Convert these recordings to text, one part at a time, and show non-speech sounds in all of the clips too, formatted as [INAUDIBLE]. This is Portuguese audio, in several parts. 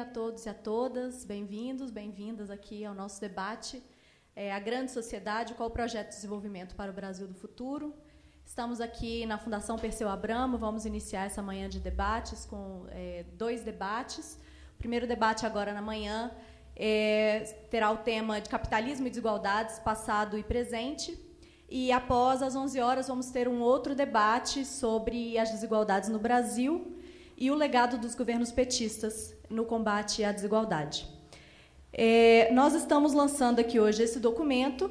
a todos e a todas. Bem-vindos, bem-vindas aqui ao nosso debate. É, a grande sociedade, qual o projeto de desenvolvimento para o Brasil do futuro? Estamos aqui na Fundação Perseu Abramo, vamos iniciar essa manhã de debates com é, dois debates. O primeiro debate agora na manhã é, terá o tema de capitalismo e desigualdades, passado e presente. E após as 11 horas vamos ter um outro debate sobre as desigualdades no Brasil e o legado dos governos petistas no combate à desigualdade. É, nós estamos lançando aqui hoje esse documento,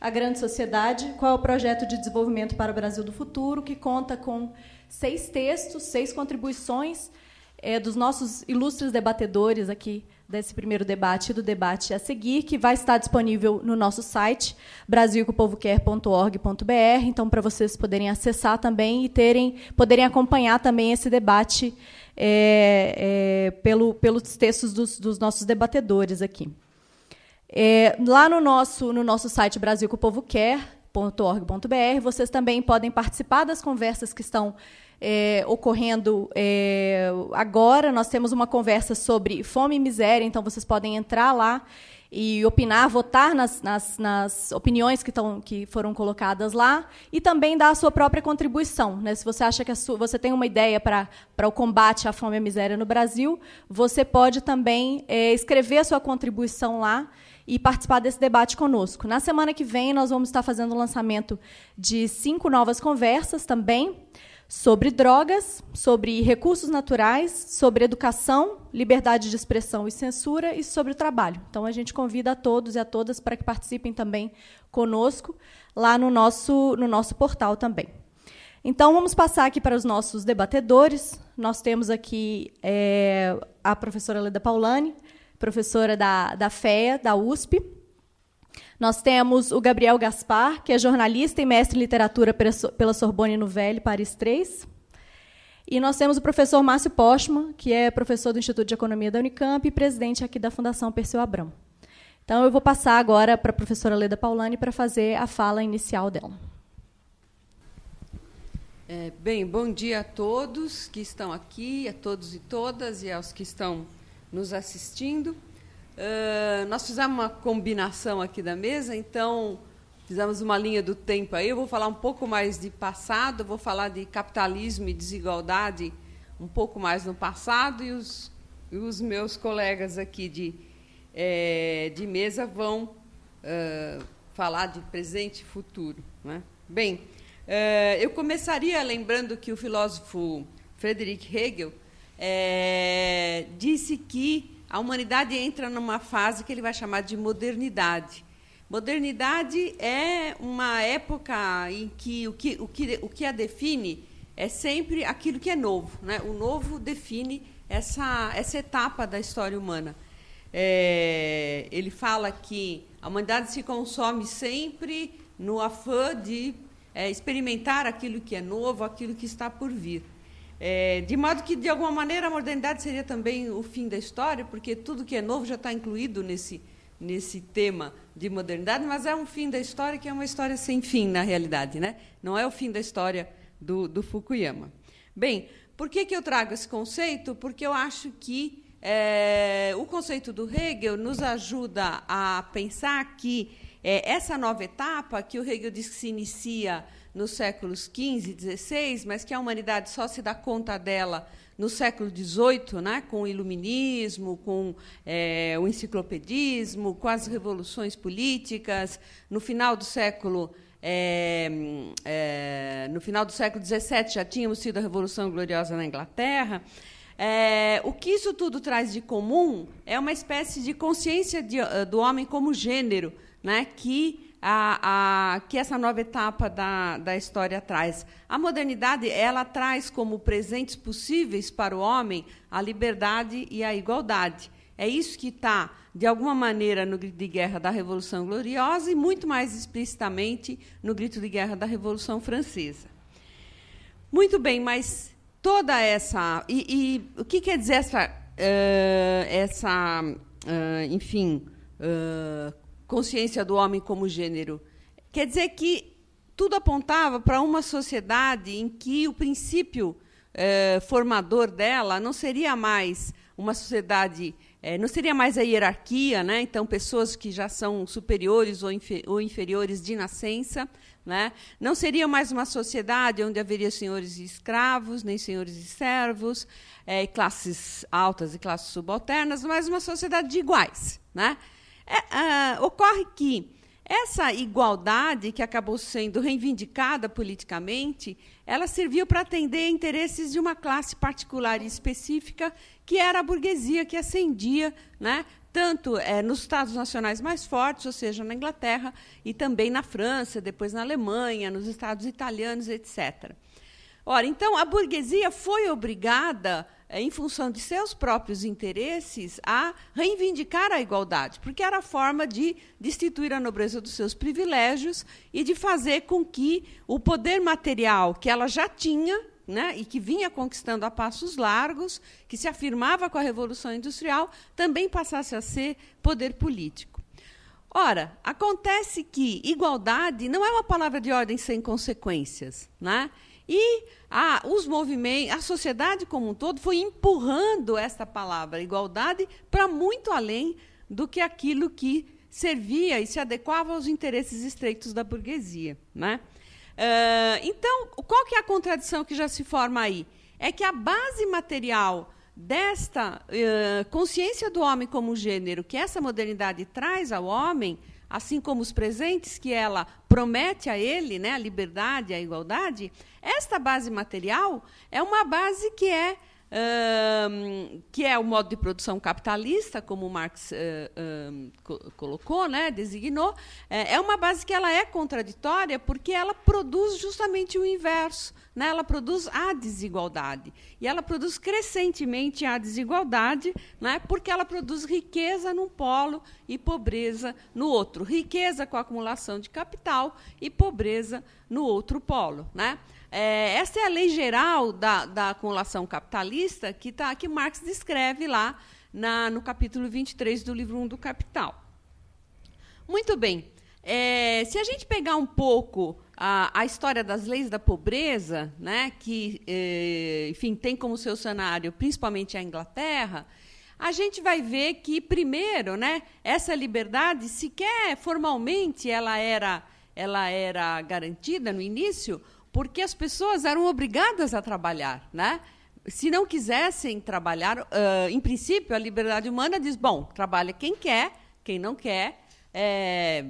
A Grande Sociedade, qual é o projeto de desenvolvimento para o Brasil do futuro, que conta com seis textos, seis contribuições é, dos nossos ilustres debatedores aqui desse primeiro debate e do debate a seguir, que vai estar disponível no nosso site, brasilcopovoquer.org.br, então para vocês poderem acessar também e terem, poderem acompanhar também esse debate é, é, pelo, pelos textos dos, dos, nossos debatedores aqui. É, lá no nosso, no nosso site brasilcopovoquer.org.br, vocês também podem participar das conversas que estão é, ocorrendo é, agora. Nós temos uma conversa sobre fome e miséria, então vocês podem entrar lá e opinar, votar nas, nas, nas opiniões que, tão, que foram colocadas lá e também dar a sua própria contribuição. Né? Se você acha que sua, você tem uma ideia para o combate à fome e à miséria no Brasil, você pode também é, escrever a sua contribuição lá e participar desse debate conosco. Na semana que vem, nós vamos estar fazendo o lançamento de cinco novas conversas também sobre drogas, sobre recursos naturais, sobre educação, liberdade de expressão e censura e sobre o trabalho. Então a gente convida a todos e a todas para que participem também conosco lá no nosso no nosso portal também. Então vamos passar aqui para os nossos debatedores. Nós temos aqui é, a professora Leda Paulani, professora da, da FEA, da USP, nós temos o Gabriel Gaspar, que é jornalista e mestre em literatura pela Sorbonne Nouvelle, Paris 3. E nós temos o professor Márcio Postman, que é professor do Instituto de Economia da Unicamp e presidente aqui da Fundação Perseu Abrão. Então, eu vou passar agora para a professora Leda Paulani para fazer a fala inicial dela. É, bem, bom dia a todos que estão aqui, a todos e todas, e aos que estão nos assistindo. Uh, nós fizemos uma combinação aqui da mesa, então fizemos uma linha do tempo aí. Eu vou falar um pouco mais de passado, vou falar de capitalismo e desigualdade um pouco mais no passado, e os, e os meus colegas aqui de, é, de mesa vão uh, falar de presente e futuro. Né? Bem, uh, eu começaria lembrando que o filósofo Friedrich Hegel é, disse que a humanidade entra numa fase que ele vai chamar de modernidade. Modernidade é uma época em que o que, o que, o que a define é sempre aquilo que é novo. Né? O novo define essa, essa etapa da história humana. É, ele fala que a humanidade se consome sempre no afã de é, experimentar aquilo que é novo, aquilo que está por vir. É, de modo que, de alguma maneira, a modernidade seria também o fim da história, porque tudo que é novo já está incluído nesse, nesse tema de modernidade, mas é um fim da história que é uma história sem fim, na realidade. Né? Não é o fim da história do, do Fukuyama. Bem, por que, que eu trago esse conceito? Porque eu acho que é, o conceito do Hegel nos ajuda a pensar que é, essa nova etapa, que o Hegel diz que se inicia nos séculos XV e XVI, mas que a humanidade só se dá conta dela no século XVIII, né, com o iluminismo, com é, o enciclopedismo, com as revoluções políticas. No final do século é, é, no final do século XVII já tínhamos tido a Revolução Gloriosa na Inglaterra. É, o que isso tudo traz de comum é uma espécie de consciência de, do homem como gênero, né, que a, a, que essa nova etapa da, da história traz. A modernidade ela traz como presentes possíveis para o homem a liberdade e a igualdade. É isso que está, de alguma maneira, no grito de guerra da Revolução Gloriosa e muito mais explicitamente no grito de guerra da Revolução Francesa. Muito bem, mas toda essa. E, e o que quer dizer essa, uh, essa uh, enfim, uh, consciência do homem como gênero. Quer dizer que tudo apontava para uma sociedade em que o princípio eh, formador dela não seria mais uma sociedade é, não seria mais a hierarquia, né? então pessoas que já são superiores ou, infer ou inferiores de nascença, né? não seria mais uma sociedade onde haveria senhores e escravos, nem senhores e servos, é, classes altas e classes subalternas, mas uma sociedade de iguais. Né? É, uh, ocorre que essa igualdade, que acabou sendo reivindicada politicamente, ela serviu para atender interesses de uma classe particular e específica, que era a burguesia, que ascendia né, tanto é, nos Estados nacionais mais fortes, ou seja, na Inglaterra, e também na França, depois na Alemanha, nos Estados italianos, etc. Ora, então, a burguesia foi obrigada em função de seus próprios interesses, a reivindicar a igualdade, porque era a forma de destituir a nobreza dos seus privilégios e de fazer com que o poder material que ela já tinha né, e que vinha conquistando a passos largos, que se afirmava com a Revolução Industrial, também passasse a ser poder político. Ora, acontece que igualdade não é uma palavra de ordem sem consequências. Né? E a, os movimentos, a sociedade como um todo foi empurrando esta palavra igualdade para muito além do que aquilo que servia e se adequava aos interesses estreitos da burguesia. Né? Uh, então, qual que é a contradição que já se forma aí? É que a base material desta uh, consciência do homem como gênero que essa modernidade traz ao homem assim como os presentes que ela promete a ele, né, a liberdade, a igualdade, esta base material é uma base que é que é o modo de produção capitalista, como Marx uh, co colocou, né, designou, é, é uma base que ela é contraditória porque ela produz justamente o inverso. Né? Ela produz a desigualdade. E ela produz crescentemente a desigualdade né? porque ela produz riqueza num polo e pobreza no outro. Riqueza com a acumulação de capital e pobreza no outro polo. Né? É, essa é a lei geral da, da acumulação capitalista que, tá, que Marx descreve lá na, no capítulo 23 do livro 1 do Capital. Muito bem. É, se a gente pegar um pouco a, a, história das leis da pobreza, né, que, é, enfim, tem como seu cenário principalmente a Inglaterra, a gente vai ver que, primeiro, né, essa liberdade, sequer formalmente ela era, ela era garantida no início, porque as pessoas eram obrigadas a trabalhar, né? Se não quisessem trabalhar, uh, em princípio, a liberdade humana diz: bom, trabalha quem quer, quem não quer, é,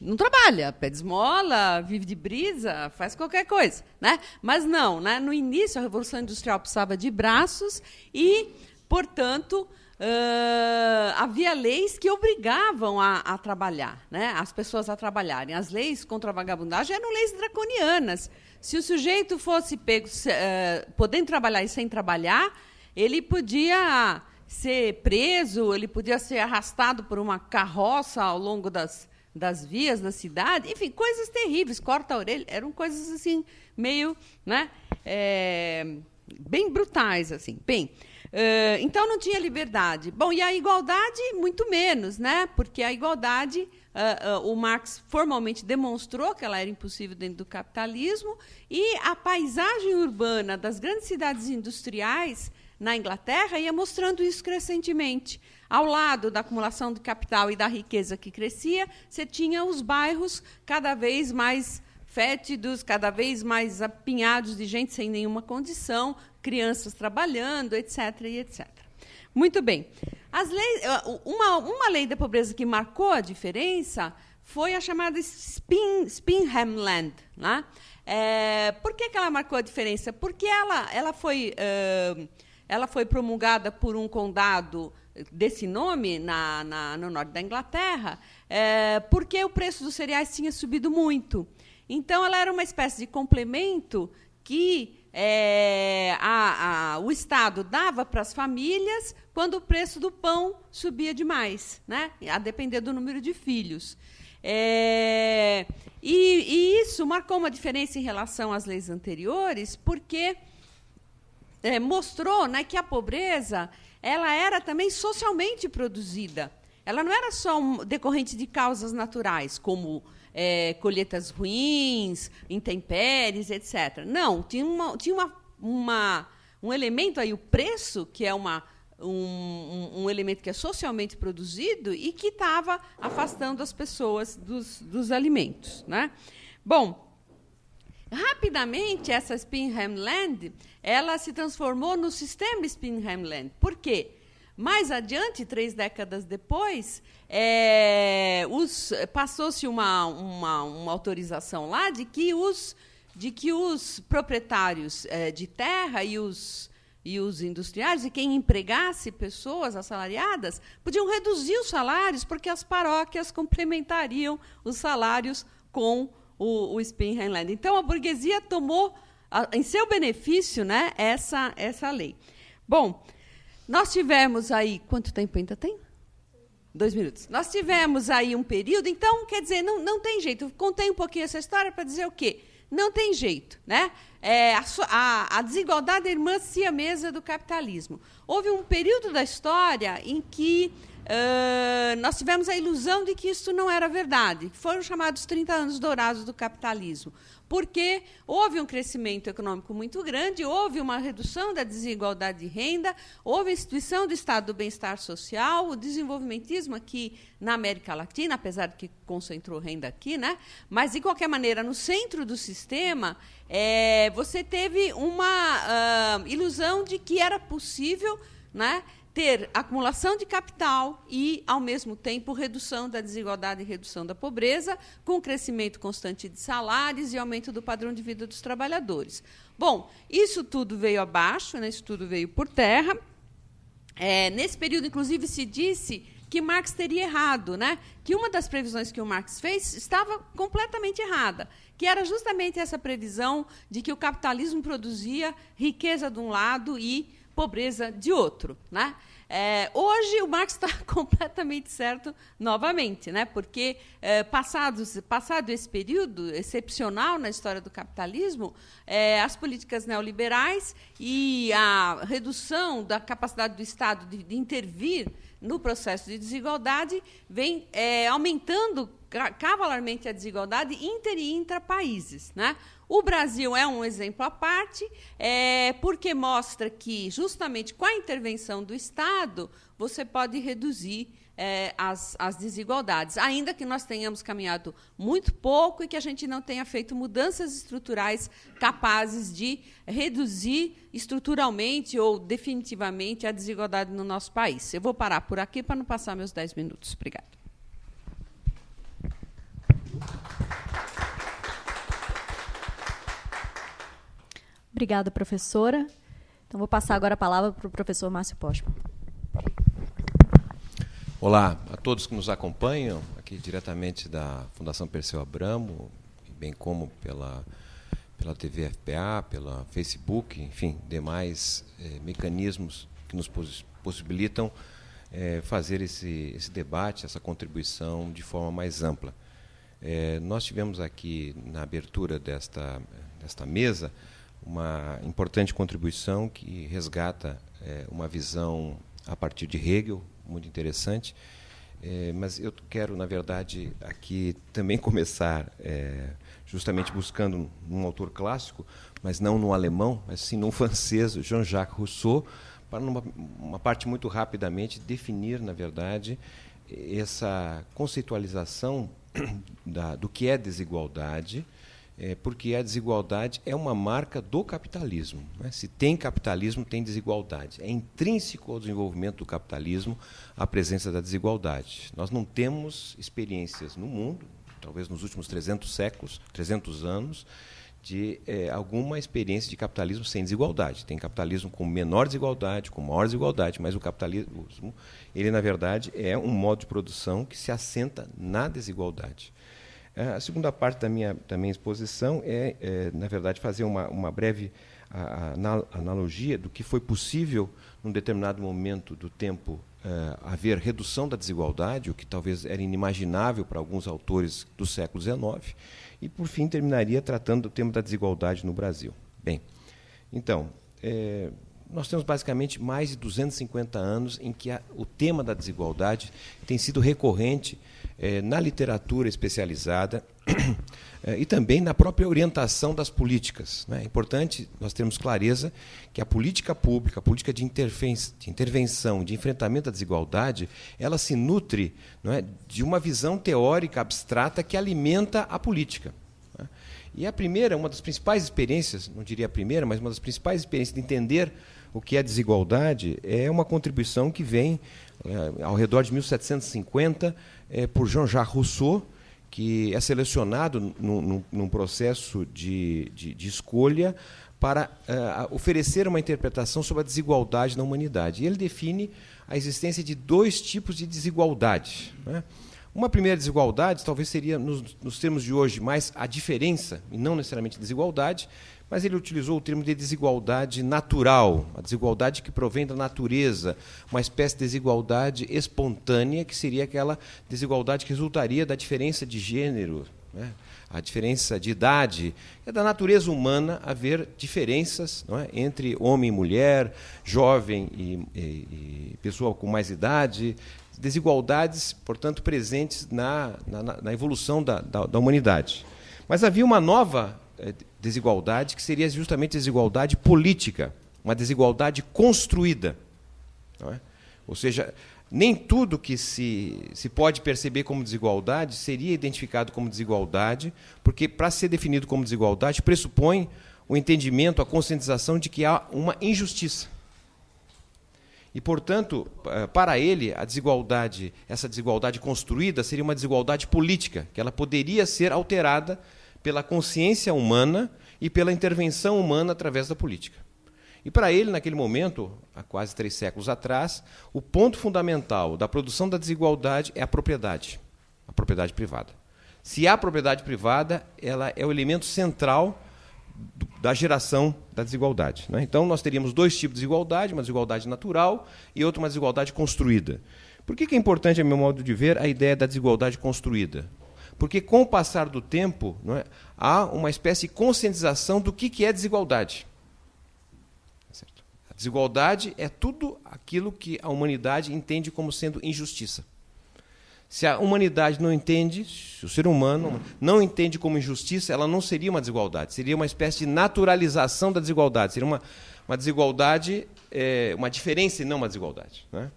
não trabalha, pede esmola, vive de brisa, faz qualquer coisa, né? Mas não, né? No início a revolução industrial precisava de braços e, portanto, Uh, havia leis que obrigavam a, a, trabalhar, né? as pessoas a trabalharem. As leis contra a vagabundagem eram leis draconianas. Se o sujeito fosse pego uh, podendo trabalhar e sem trabalhar, ele podia ser preso, ele podia ser arrastado por uma carroça ao longo das, das vias da cidade, enfim, coisas terríveis, corta a orelha, eram coisas assim, meio, né, é, bem brutais, assim. Bem, uh, então não tinha liberdade. Bom, e a igualdade, muito menos, né, porque a igualdade uh, uh, o Marx formalmente demonstrou que ela era impossível dentro do capitalismo, e a paisagem urbana das grandes cidades industriais na Inglaterra ia mostrando isso crescentemente. Ao lado da acumulação de capital e da riqueza que crescia, você tinha os bairros cada vez mais fétidos, cada vez mais apinhados de gente sem nenhuma condição, crianças trabalhando, etc. E etc. Muito bem. As leis, uma, uma lei da pobreza que marcou a diferença foi a chamada Spin, Spinham Land. Né? É, por que, que ela marcou a diferença? Porque ela, ela, foi, uh, ela foi promulgada por um condado desse nome na, na, no norte da Inglaterra, é, porque o preço dos cereais tinha subido muito. Então, ela era uma espécie de complemento que é, a, a, o Estado dava para as famílias quando o preço do pão subia demais, né? a depender do número de filhos. É, e, e, isso marcou uma diferença em relação às leis anteriores, porque é, mostrou né, que a pobreza ela era também socialmente produzida. Ela não era só um, decorrente de causas naturais, como é, colheitas ruins, intempéries, etc. Não, tinha, uma, tinha uma, uma, um elemento aí, o preço, que é uma um, um, elemento que é socialmente produzido e que estava afastando as pessoas dos, dos alimentos. Né? Bom, rapidamente essa Spinheimland ela se transformou no sistema Spinheimland. Por quê? Mais adiante, três décadas depois, é, passou-se uma, uma, uma, autorização lá de que os, de que os proprietários é, de terra e os, e os industriais, e quem empregasse pessoas assalariadas, podiam reduzir os salários, porque as paróquias complementariam os salários com o, o Spinheimland. Então, a burguesia tomou a, em seu benefício né, essa, essa lei. Bom, nós tivemos aí. Quanto tempo ainda tem? Dois minutos. Nós tivemos aí um período, então, quer dizer, não, não tem jeito. Eu contei um pouquinho essa história para dizer o quê? Não tem jeito. Né? É, a, a, a, desigualdade é irmã siamesa do capitalismo. Houve um período da história em que uh, nós tivemos a ilusão de que isso não era verdade. Foram chamados 30 anos dourados do capitalismo porque houve um crescimento econômico muito grande, houve uma redução da desigualdade de renda, houve a instituição do Estado do bem-estar social, o desenvolvimentismo aqui na América Latina, apesar de que concentrou renda aqui, né? mas, de qualquer maneira, no centro do sistema, é, você teve uma uh, ilusão de que era possível né, ter acumulação de capital e, ao mesmo tempo, redução da desigualdade e redução da pobreza, com crescimento constante de salários e aumento do padrão de vida dos trabalhadores. Bom, isso tudo veio abaixo, né, isso tudo veio por terra. É, nesse período, inclusive, se disse que Marx teria errado, né? que uma das previsões que o Marx fez estava completamente errada, que era justamente essa previsão de que o capitalismo produzia riqueza de um lado e pobreza de outro. Né? É, hoje o Marx está [LAUGHS] completamente certo novamente, né? porque é, passados, passado esse período excepcional na história do capitalismo, é, as políticas neoliberais e a redução da capacidade do Estado de, de intervir no processo de desigualdade vem é, aumentando cavalarmente a desigualdade inter e intra países. Né? O Brasil é um exemplo à parte, é, porque mostra que, justamente com a intervenção do Estado, você pode reduzir é, as, as desigualdades, ainda que nós tenhamos caminhado muito pouco e que a gente não tenha feito mudanças estruturais capazes de reduzir estruturalmente ou definitivamente a desigualdade no nosso país. Eu vou parar por aqui para não passar meus 10 minutos. Obrigada. Obrigada, professora. Então, vou passar agora a palavra para o professor Márcio Postman. Olá a todos que nos acompanham, aqui diretamente da Fundação Perseu Abramo, bem como pela, pela TV FPA, pela Facebook, enfim, demais eh, mecanismos que nos possibilitam eh, fazer esse, esse debate, essa contribuição de forma mais ampla. Eh, nós tivemos aqui, na abertura desta, desta mesa, uma importante contribuição que resgata uma visão a partir de Hegel, muito interessante. É, mas eu quero, na verdade, aqui também [LAUGHS] começar é, justamente buscando um autor clássico, mas não no alemão, mas sim no [LAUGHS] francês, Jean-Jacques Rousseau, para numa uma parte muito rapidamente definir, na verdade, essa conceitualização [CLEARS THROAT] da, do que é desigualdade, é, porque a desigualdade é uma marca do capitalismo. Né? Se tem capitalismo, tem desigualdade. É intrínseco ao desenvolvimento do capitalismo a presença da desigualdade. Nós não temos experiências no mundo, talvez nos últimos 300 séculos, 300 anos, de é, alguma experiência de capitalismo sem desigualdade. Tem capitalismo com menor desigualdade, com maior desigualdade, mas o capitalismo, ele na verdade é um modo de produção que se assenta na desigualdade. É, a segunda parte da minha, da minha exposição é, é na verdade, fazer uma, uma breve a, a, analogia do que foi possível, num determinado momento do tempo, é, haver redução da desigualdade, o que talvez era inimaginável para alguns autores do século XIX, e, por fim, terminaria tratando do tema da desigualdade no Brasil. Bem, então, é, nós temos basicamente mais de 250 anos em que a, o tema da desigualdade tem sido recorrente eh, na literatura especializada [CLEARS THROAT] eh, e também na própria orientação das políticas. Né? É importante nós termos clareza que a política pública, a política de, de intervenção, de enfrentamento à desigualdade, ela se nutre é, de uma visão teórica abstrata que alimenta a política. Né? E a primeira, uma das principais experiências, não diria a primeira, mas uma das principais experiências de entender o que é desigualdade é uma contribuição que vem é, ao redor de 1750 é, por Jean-Jacques Rousseau, que é selecionado num, num processo de, de, de, escolha para uh, oferecer uma interpretação sobre a desigualdade na humanidade. E ele define a existência de dois tipos de desigualdade. Né? Uma primeira desigualdade, talvez seria, nos, nos termos de hoje, mais a diferença, e não necessariamente desigualdade, mas ele utilizou o termo de desigualdade natural, a desigualdade que provém da natureza, uma espécie de desigualdade espontânea, que seria aquela desigualdade que resultaria da diferença de gênero, né? a diferença de idade. É da natureza humana haver diferenças é? entre homem e mulher, jovem e, e, e, pessoa com mais idade, desigualdades, portanto, presentes na, na, na evolução da, da, da humanidade. Mas havia uma nova desigualdade, que seria justamente desigualdade política, uma desigualdade construída. É? Ou seja, nem tudo que se, se pode perceber como desigualdade seria identificado como desigualdade, porque para ser definido como desigualdade pressupõe o entendimento, a conscientização de que há uma injustiça. E, portanto, eh, para ele, a desigualdade, essa desigualdade construída, seria uma desigualdade política, que ela poderia ser alterada pela consciência humana e pela intervenção humana através da política. E para ele, naquele momento, há quase três séculos atrás, o ponto fundamental da produção da desigualdade é a propriedade, a propriedade privada. Se há propriedade privada, ela é o elemento central da geração da desigualdade. Né? Então, nós teríamos dois tipos de desigualdade, uma desigualdade natural e outra uma desigualdade construída. Por que, que é importante, a meu modo de ver, a ideia da desigualdade construída? Porque, com o passar do tempo, é, há uma espécie de conscientização do que, que é desigualdade. Certo? A desigualdade é tudo aquilo que a humanidade entende como sendo injustiça. Se a humanidade não entende, se o ser humano não entende como injustiça, ela não seria uma desigualdade, seria uma espécie de naturalização da desigualdade, seria uma, uma desigualdade, é, uma diferença e não uma desigualdade. Né?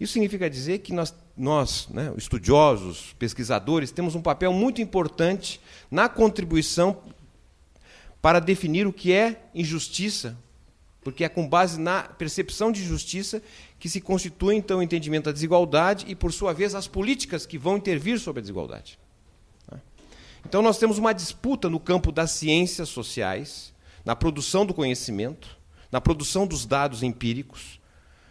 Isso significa dizer que nós, nós né, estudiosos, pesquisadores, temos um papel muito importante na contribuição para definir o que é injustiça, porque é com base na percepção de justiça que se constitui então o entendimento da desigualdade e, por sua vez, as políticas que vão intervir sobre a desigualdade. Né. Então, nós temos uma disputa no campo das ciências sociais, na produção do conhecimento, na produção dos dados empíricos,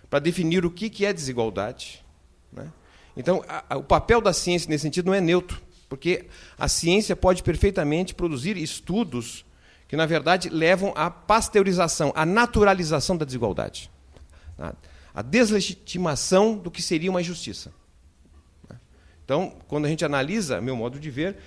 para definir o que, é desigualdade. Né? Então, a, a, o papel da ciência nesse sentido não é neutro, porque a ciência pode perfeitamente produzir estudos que, na verdade, levam à pasteurização, à naturalização da desigualdade, à, à deslegitimação do que seria uma injustiça. Né? Então, quando a gente analisa, meu modo de ver,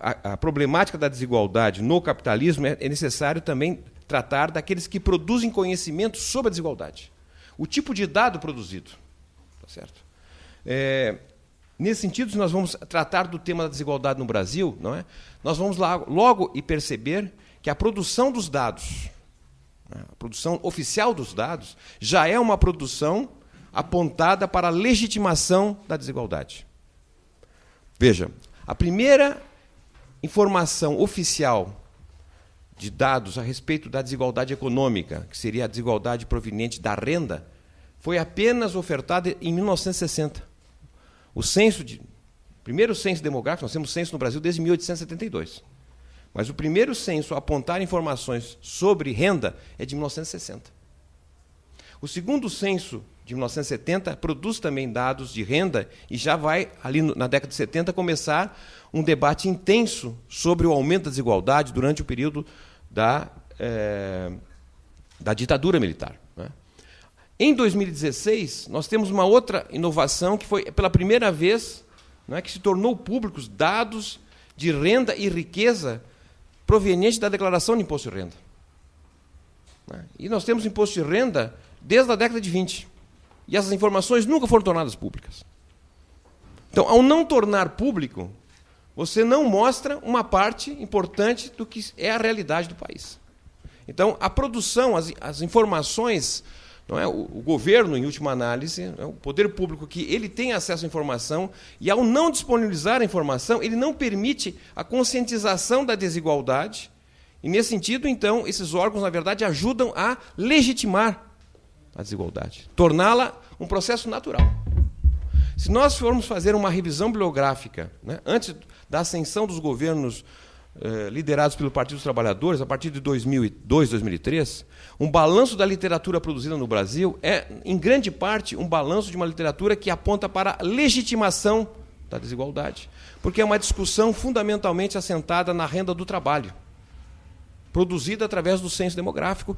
a, a problemática da desigualdade no capitalismo, é, é necessário também tratar daqueles que produzem conhecimento sobre a desigualdade o tipo de dado produzido. Tá certo? É, nesse sentido, se nós vamos tratar do tema da desigualdade no Brasil, não é? nós vamos lá, logo e perceber que a produção dos dados, né, a produção oficial dos dados, já é uma produção apontada para a legitimação da desigualdade. Veja, a primeira informação oficial de dados a respeito da desigualdade econômica, que seria a desigualdade proveniente da renda, foi apenas ofertada em 1960. O censo de primeiro censo demográfico, nós temos censo no Brasil desde 1872. Mas o primeiro censo a apontar informações sobre renda é de 1960. O segundo censo de 1970 produz também dados de renda e já vai, ali na década de 70, começar um debate intenso sobre o aumento da desigualdade durante o período da, é, da ditadura militar. Em 2016, nós temos uma outra inovação que foi pela primeira vez né, que se tornou públicos dados de renda e riqueza provenientes da declaração de imposto de renda. Né? E nós temos imposto de renda desde a década de 20. E essas informações nunca foram tornadas públicas. Então, ao não tornar público, você não mostra uma parte importante do que é a realidade do país. Então, a produção, as, as informações, não é o, o, governo, em última análise, é o poder público que ele tem acesso à informação e, ao não disponibilizar a informação, ele não permite a conscientização da desigualdade. E, nesse sentido, então, esses órgãos, na verdade, ajudam a legitimar a desigualdade, torná-la um processo natural. Se nós formos fazer uma revisão bibliográfica, né, antes da ascensão dos governos eh, liderados pelo Partido dos Trabalhadores, a partir de 2002, 2003, um balanço da literatura produzida no Brasil é, em grande parte, um balanço de uma literatura que aponta para a legitimação da desigualdade, porque é uma discussão fundamentalmente assentada na renda do trabalho, produzida através do censo demográfico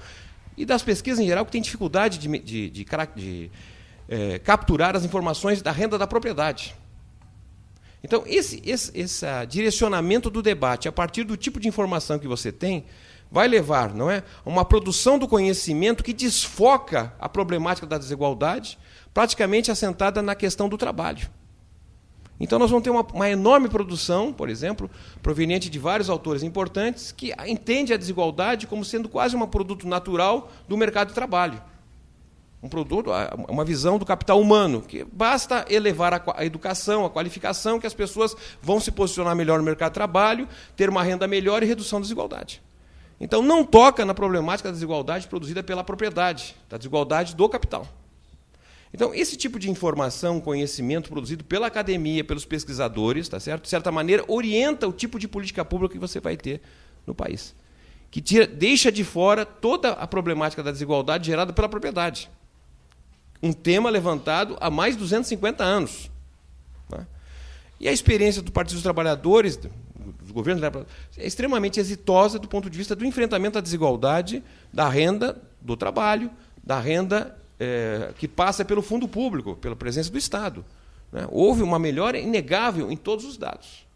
e das pesquisas em geral, que têm dificuldade de, de, de, de é, capturar as informações da renda da propriedade. Então, esse, esse, esse direcionamento do debate, a partir do tipo de informação que você tem, vai levar não é, a uma produção do conhecimento que desfoca a problemática da desigualdade, praticamente assentada na questão do trabalho. Então, nós vamos ter uma, uma, enorme produção, por exemplo, proveniente de vários autores importantes, que entende a desigualdade como sendo quase um produto natural do mercado de trabalho. Um produto, uma visão do capital humano, que basta elevar a, a educação, a qualificação, que as pessoas vão se posicionar melhor no mercado de trabalho, ter uma renda melhor e redução da desigualdade. Então, não toca na problemática da desigualdade produzida pela propriedade, da desigualdade do capital. Então, esse tipo de informação, conhecimento produzido pela academia, pelos pesquisadores, tá certo? de certa maneira, orienta o tipo de política pública que você vai ter no país. Que tira, deixa de fora toda a problemática da desigualdade gerada pela propriedade. Um tema levantado há mais de 250 anos. Né? E a experiência do Partido dos Trabalhadores, dos governos, é extremamente exitosa do ponto de vista do enfrentamento à desigualdade da renda do trabalho, da renda é, que passa pelo fundo público, pela presença do Estado. Né? Houve uma melhora inegável em todos os dados.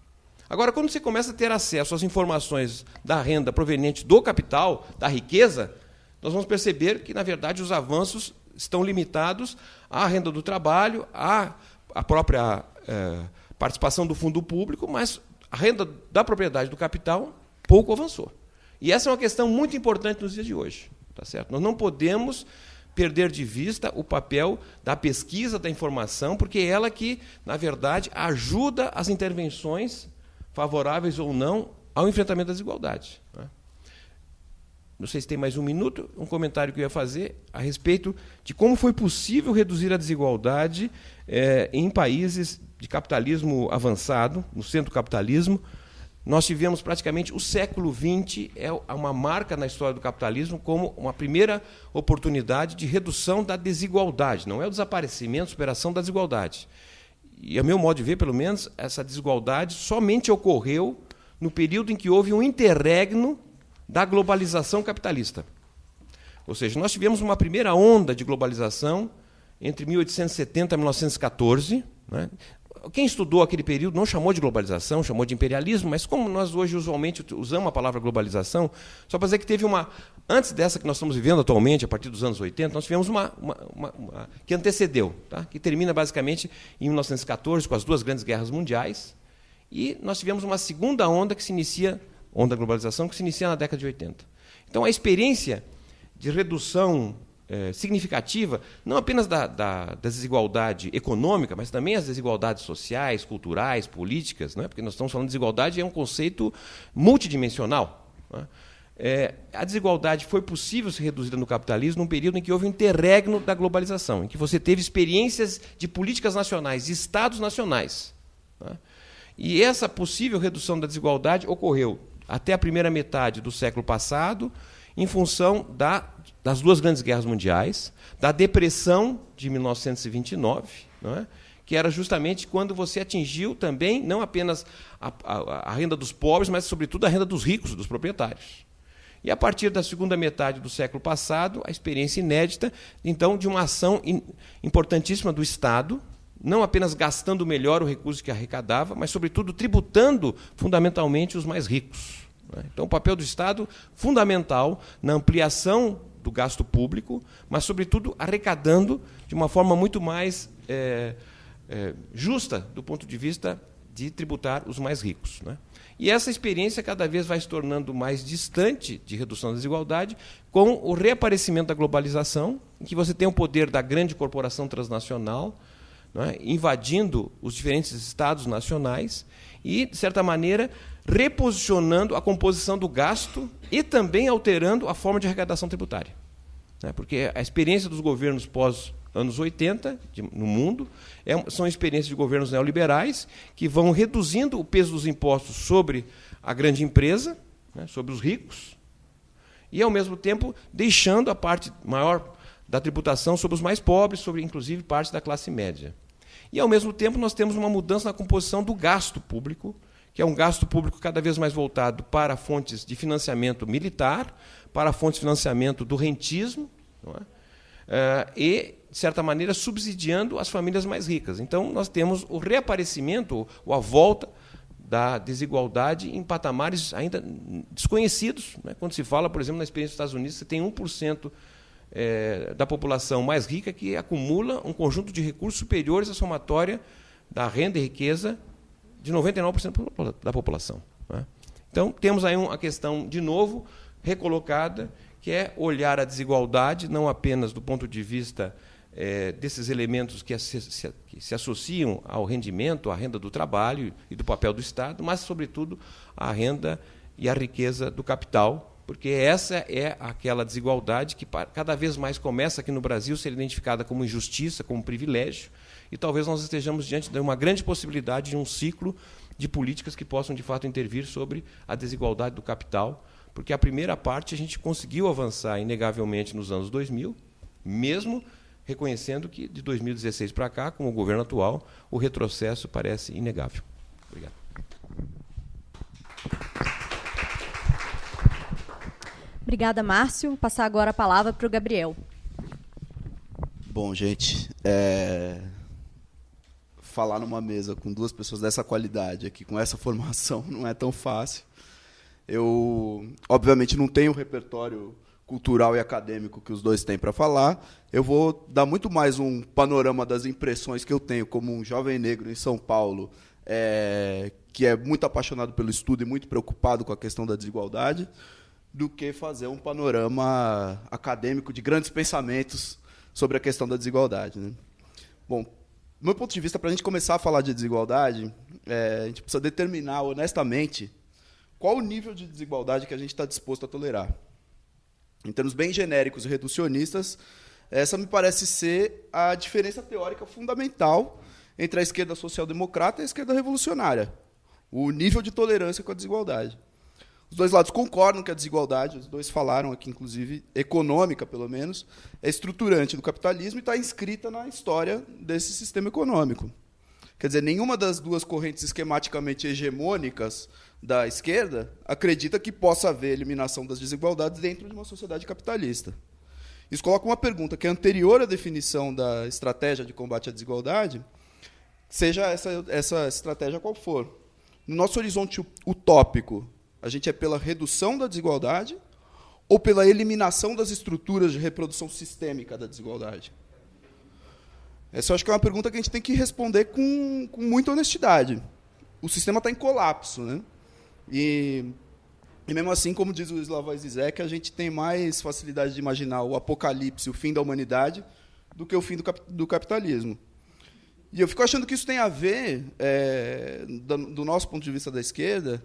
Agora, quando você começa a ter acesso às informações da renda proveniente do capital, da riqueza, nós vamos perceber que, na verdade, os avanços estão limitados à renda do trabalho, à, à própria é, participação do fundo público, mas a renda da propriedade do capital pouco avançou. E essa é uma questão muito importante nos dias de hoje. Tá certo? Nós não podemos perder de vista o papel da pesquisa da informação, porque é ela que, na verdade, ajuda as intervenções, favoráveis ou não, ao enfrentamento da desigualdade. Né? Não sei se tem mais um minuto, um comentário que eu ia fazer a respeito de como foi possível reduzir a desigualdade é, em países de capitalismo avançado, no centro capitalismo, nós tivemos praticamente o século XX é uma marca na história do capitalismo como uma primeira oportunidade de redução da desigualdade. Não é o desaparecimento, superação da desigualdade. E, a meu modo de ver, pelo menos, essa desigualdade somente ocorreu no período em que houve um interregno da globalização capitalista. Ou seja, nós tivemos uma primeira onda de globalização entre 1870 e 1914. Né? Quem estudou aquele período não chamou de globalização, chamou de imperialismo, mas como nós hoje usualmente usamos a palavra globalização, só para dizer que teve uma. Antes dessa que nós estamos vivendo atualmente, a partir dos anos 80, nós tivemos uma, uma, uma, uma que antecedeu, tá? que termina basicamente em 1914, com as duas grandes guerras mundiais, e nós tivemos uma segunda onda que se inicia, onda da globalização, que se inicia na década de 80. Então a experiência de redução é, significativa, não apenas da, da, da, desigualdade econômica, mas também as desigualdades sociais, culturais, políticas, né? porque nós estamos falando de desigualdade, é um conceito multidimensional. Né? É, a desigualdade foi possível ser reduzida no capitalismo num período em que houve um interregno da globalização, em que você teve experiências de políticas nacionais, de estados nacionais. Né? E essa possível redução da desigualdade ocorreu até a primeira metade do século passado, em função da das duas grandes guerras mundiais, da depressão de 1929, não é? que era justamente quando você atingiu também não apenas a, a, a, renda dos pobres, mas sobretudo a renda dos ricos, dos proprietários. E a partir da segunda metade do século passado, a experiência inédita, então, de uma ação in, importantíssima do Estado, não apenas gastando melhor o recurso que arrecadava, mas, sobretudo, tributando fundamentalmente os mais ricos. Né? Então, o papel do Estado fundamental na ampliação do gasto público, mas, sobretudo, arrecadando de uma forma muito mais é, é, justa do ponto de vista de tributar os mais ricos. Né? E essa experiência cada vez vai se tornando mais distante de redução da desigualdade com o reaparecimento da globalização, em que você tem o poder da grande corporação transnacional é? invadindo os diferentes estados nacionais e, de certa maneira, reposicionando a composição do gasto e também alterando a forma de arrecadação tributária. Né? Porque a experiência dos governos pós anos 80 de, no mundo é, são experiências de governos neoliberais que vão reduzindo o peso dos impostos sobre a grande empresa, né, sobre os ricos, e ao mesmo tempo deixando a parte maior da tributação sobre os mais pobres, sobre inclusive parte da classe média. E ao mesmo tempo nós temos uma mudança na composição do gasto público, que é um gasto público cada vez mais voltado para fontes de financiamento militar, para fontes de financiamento do rentismo, é? uh, e, de certa maneira, subsidiando as famílias mais ricas. Então, nós temos o reaparecimento, ou a volta da desigualdade em patamares ainda desconhecidos. Né? Quando se fala, por exemplo, na experiência dos Estados Unidos, você tem 1% é, da população mais rica que acumula um conjunto de recursos superiores à somatória da renda e riqueza de 99% da população. Né? Então, temos aí uma questão, de novo, recolocada, que é olhar a desigualdade, não apenas do ponto de vista é, desses elementos que se, que se, associam ao rendimento, à renda do trabalho e do papel do Estado, mas, sobretudo, à renda e à riqueza do capital, porque essa é aquela desigualdade que cada vez mais começa aqui no Brasil a ser identificada como injustiça, como privilégio, e talvez nós estejamos diante de uma grande possibilidade de um ciclo de políticas que possam, de fato, intervir sobre a desigualdade do capital, porque a primeira parte a gente conseguiu avançar inegavelmente nos anos 2000, mesmo reconhecendo que de 2016 para cá, com o governo atual, o retrocesso parece inegável. Obrigado. Obrigada, Márcio. Vou passar agora a palavra para o Gabriel. Bom, gente, é... falar numa mesa com duas pessoas dessa qualidade aqui, com essa [LAUGHS] formação, não é tão fácil. Eu, obviamente, não tenho o repertório cultural e acadêmico que os dois têm para falar. Eu vou dar muito mais um panorama das impressões que eu tenho como um jovem negro em São Paulo, é... que é muito apaixonado pelo estudo e muito preocupado com a questão da desigualdade do que fazer um panorama acadêmico de grandes pensamentos sobre a questão da desigualdade. Né? Bom, do meu ponto de vista, para a gente começar a falar de desigualdade, é, a gente precisa determinar honestamente qual o nível de desigualdade que a gente está disposto a tolerar. Em termos bem genéricos e reducionistas, essa me parece ser a diferença teórica fundamental entre a esquerda social-democrata e a esquerda revolucionária. O nível de tolerância com a desigualdade. Os dois lados concordam que a desigualdade, os dois falaram aqui, inclusive, econômica, pelo menos, é estruturante do capitalismo e está inscrita na história desse sistema econômico. Quer dizer, nenhuma das duas correntes esquematicamente hegemônicas da esquerda acredita que possa haver eliminação das desigualdades dentro de uma sociedade capitalista. Isso coloca uma pergunta que é anterior à definição da estratégia de combate à desigualdade, seja essa, essa estratégia qual for. No nosso horizonte utópico, a gente é pela redução da desigualdade ou pela eliminação das estruturas de reprodução sistêmica da desigualdade? Essa eu acho que é uma pergunta que a gente tem que responder com, com muita honestidade. O sistema está em colapso. Né? E, e, mesmo assim, como diz o Slavoj Zizek, a gente tem mais facilidade de imaginar o apocalipse, o fim da humanidade, do que o fim do, cap do capitalismo. E eu fico achando que isso tem a ver, é, do, do nosso ponto de vista da esquerda,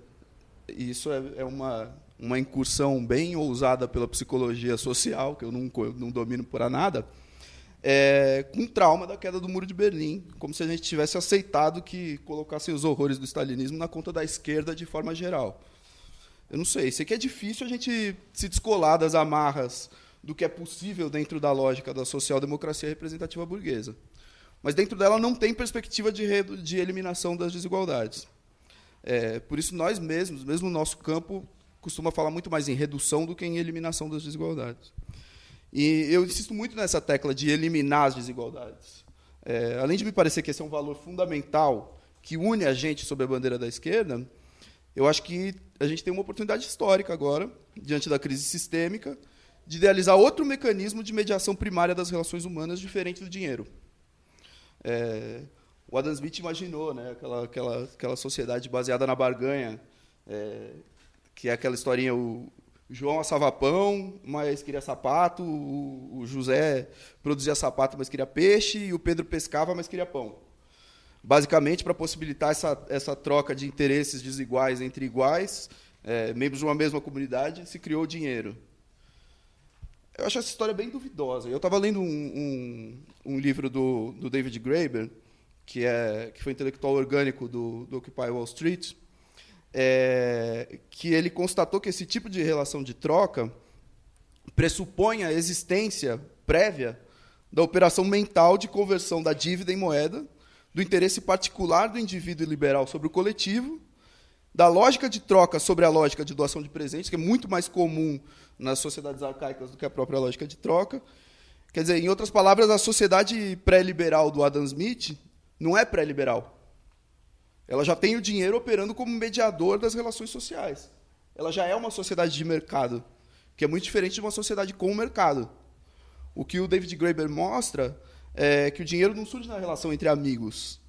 e isso é, é uma, uma incursão bem ousada pela psicologia social, que eu não, não domino por nada, é, com trauma da queda do Muro de Berlim, como se a gente tivesse aceitado que colocassem os horrores do stalinismo na conta da esquerda de forma geral. Eu não sei, sei que é difícil a gente se descolar das amarras do que é possível dentro da lógica da social-democracia representativa burguesa. Mas dentro dela não tem perspectiva de, de eliminação das desigualdades. É, por isso, nós mesmos, mesmo no nosso campo, costuma falar muito mais em redução do que em eliminação das desigualdades. E eu insisto muito nessa tecla de eliminar as desigualdades. É, além de me parecer que esse é um valor fundamental que une a gente sob a bandeira da esquerda, eu acho que a gente tem uma oportunidade histórica agora, diante da crise sistêmica, de idealizar outro mecanismo de mediação primária das relações humanas diferente do dinheiro. É, o Adam Smith imaginou né, aquela, aquela, aquela sociedade baseada na barganha, é, que é aquela historinha, o João assava pão, mas queria sapato, o, o José produzia sapato, mas queria peixe, e o Pedro pescava, mas queria pão. Basicamente, para possibilitar essa, essa troca de interesses desiguais entre iguais, é, membros de uma mesma comunidade, se criou o dinheiro. Eu acho essa história bem duvidosa. Eu estava lendo um, um, um, livro do, do David Graeber, que, é, que foi intelectual orgânico do, do Occupy Wall Street, é, que ele constatou que esse tipo de relação de troca pressupõe a existência prévia da operação mental de conversão da dívida em moeda, do interesse particular do indivíduo liberal sobre o coletivo, da lógica de troca sobre a lógica de doação de presentes, que é muito mais comum nas sociedades arcaicas do que a própria lógica de troca. Quer dizer, em outras palavras, a sociedade pré-liberal do Adam Smith não é pré-liberal. Ela já tem o dinheiro operando como mediador das relações sociais. Ela já é uma sociedade de mercado, que é muito diferente de uma sociedade com o mercado. O que o David Graeber mostra é que o dinheiro não surge na relação entre amigos.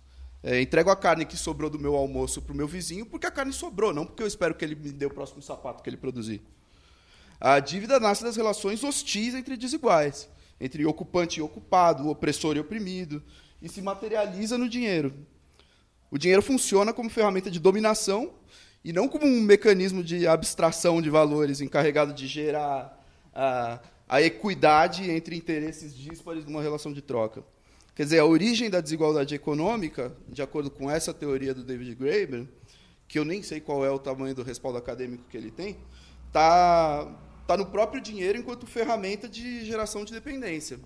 É, entrego a carne que sobrou do meu almoço para o meu vizinho porque a carne sobrou, não porque eu espero que ele me dê o próximo sapato que ele produzir. A dívida nasce das relações hostis entre desiguais, entre ocupante e ocupado, opressor e oprimido, e se materializa no dinheiro. O dinheiro funciona como ferramenta de dominação e não como um mecanismo de abstração de valores encarregado de gerar a, a equidade entre interesses díspares numa relação de troca. Quer dizer, a origem da desigualdade econômica, de acordo com essa teoria do David Graeber, que eu nem sei qual é o tamanho do respaldo acadêmico que ele tem, está tá no próprio dinheiro enquanto ferramenta de geração de dependência.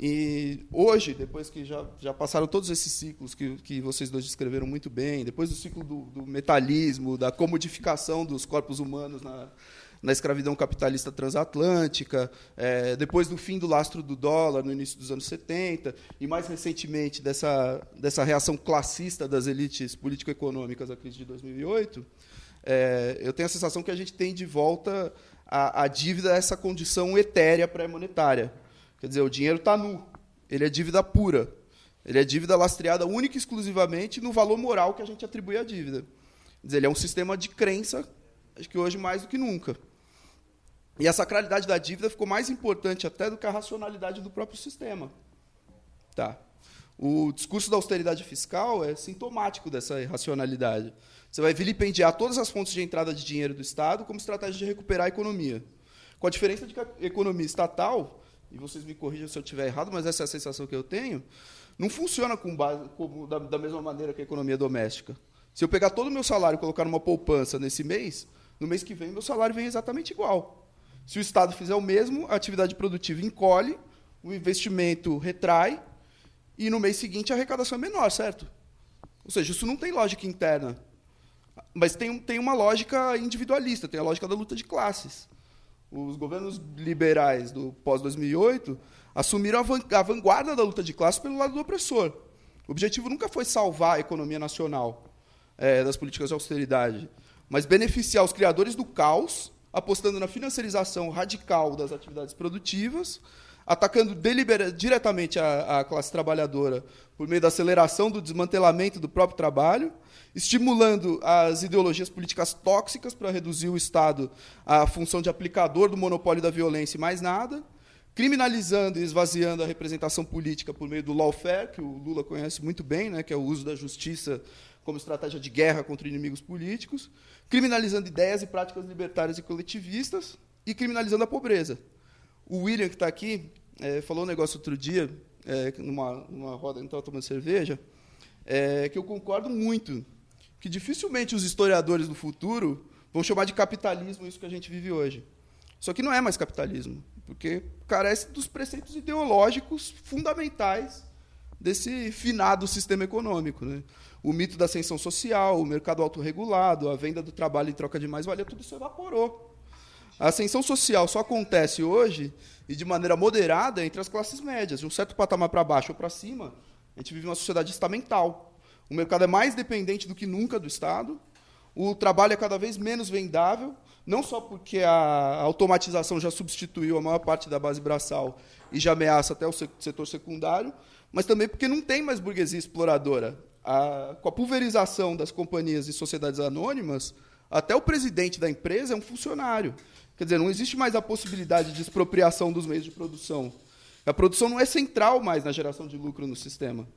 E hoje, depois que já, já passaram todos esses ciclos que, que vocês dois descreveram muito bem, depois do ciclo do, do metalismo, da comodificação dos corpos humanos na, na escravidão capitalista transatlântica, é, depois do fim do lastro do dólar no início dos anos 70, e mais recentemente dessa, dessa reação classista das elites político-econômicas à crise de 2008, é, eu tenho a sensação que a gente tem de volta a, a dívida a essa condição etérea pré-monetária. Quer dizer, o dinheiro está nu, ele é dívida pura, ele é dívida lastreada única e exclusivamente no valor moral que a gente atribui à dívida. Quer dizer, ele é um sistema de crença, acho que hoje mais do que nunca. E a sacralidade da dívida ficou mais importante até do que a racionalidade do próprio sistema. Tá. O discurso da austeridade fiscal é sintomático dessa irracionalidade. Você vai vilipendiar todas as fontes de entrada de dinheiro do Estado como estratégia de recuperar a economia. Com a diferença de que a economia estatal, e vocês me corrijam se eu estiver errado, mas essa é a sensação que eu tenho, não funciona com base, como, da, da mesma maneira que a economia doméstica. Se eu pegar todo o meu salário e colocar numa poupança nesse mês, no mês que vem meu salário vem exatamente igual. Se o Estado fizer o mesmo, a atividade produtiva encolhe, o investimento retrai, e no mês seguinte a arrecadação é menor, certo? Ou seja, isso não tem lógica interna. Mas tem, tem uma lógica individualista, tem a lógica da luta de classes. Os governos liberais do pós-2008 assumiram a vanguarda da luta de classes pelo lado do opressor. O objetivo nunca foi salvar a economia nacional é, das políticas de austeridade, mas beneficiar os criadores do caos apostando na financiarização radical das atividades produtivas, atacando diretamente a, a, classe trabalhadora por meio da aceleração do desmantelamento do próprio trabalho, estimulando as ideologias políticas tóxicas para reduzir o Estado à função de aplicador do monopólio da violência e mais nada, criminalizando e esvaziando a representação política por meio do lawfare, que o Lula conhece muito bem, né, que é o uso da justiça como estratégia de guerra contra inimigos políticos, criminalizando ideias e práticas libertárias e coletivistas e criminalizando a pobreza. O William, que está aqui, é, falou um negócio outro dia, é, numa, numa roda, estava tomando cerveja, é, que eu concordo muito, que dificilmente os historiadores do futuro vão chamar de capitalismo isso que a gente vive hoje. Só que não é mais capitalismo, porque carece dos preceitos ideológicos fundamentais desse finado sistema econômico. Né? o mito da ascensão social, o mercado autorregulado, a venda do trabalho em troca de mais-valia, tudo isso evaporou. A ascensão social só acontece hoje, e de maneira moderada, entre as classes médias. De um certo patamar para baixo ou para cima, a gente vive uma sociedade estamental. O mercado é mais dependente do que nunca do Estado, o trabalho é cada vez menos vendável, não só porque a automatização já substituiu a maior parte da base braçal e já ameaça até o setor secundário, mas também porque não tem mais burguesia exploradora. A, com a pulverização das companhias e sociedades anônimas, até o presidente da empresa é um funcionário. Quer dizer, não existe mais a possibilidade de expropriação dos meios de produção. A produção não é central mais na geração de lucro no sistema.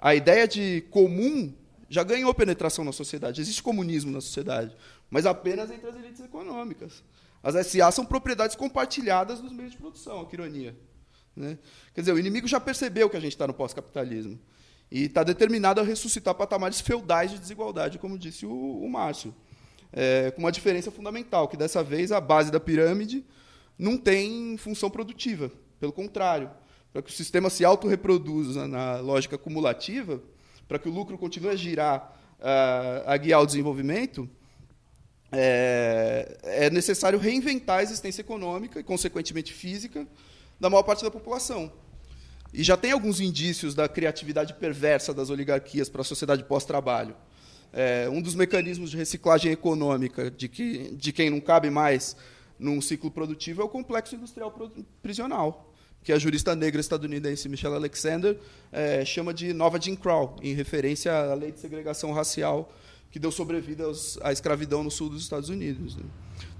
A ideia de comum já ganhou penetração na sociedade. Existe comunismo na sociedade, mas apenas entre as elites econômicas. As SA são propriedades compartilhadas dos meios de produção, que ironia. Né? Quer dizer, o inimigo já percebeu que a gente está no pós-capitalismo e está determinado a ressuscitar patamares feudais de desigualdade, como disse o, o Márcio. É, com uma diferença fundamental, que dessa vez a base da pirâmide não tem função produtiva. Pelo contrário, para que o sistema se autorreproduza na lógica cumulativa, para que o lucro continue a girar, uh, a guiar o desenvolvimento, é, é, necessário reinventar a existência econômica e, consequentemente, física da maior parte da população. E já tem alguns indícios da criatividade perversa das oligarquias para a sociedade pós-trabalho. É, um dos mecanismos de reciclagem econômica de, que, de quem não cabe mais num ciclo produtivo é o complexo industrial prisional que a jurista negra estadunidense Michelle Alexander é, chama de nova Jim Crow, em referência à lei de segregação racial que deu sobrevida aos, à escravidão no sul dos Estados Unidos. Né?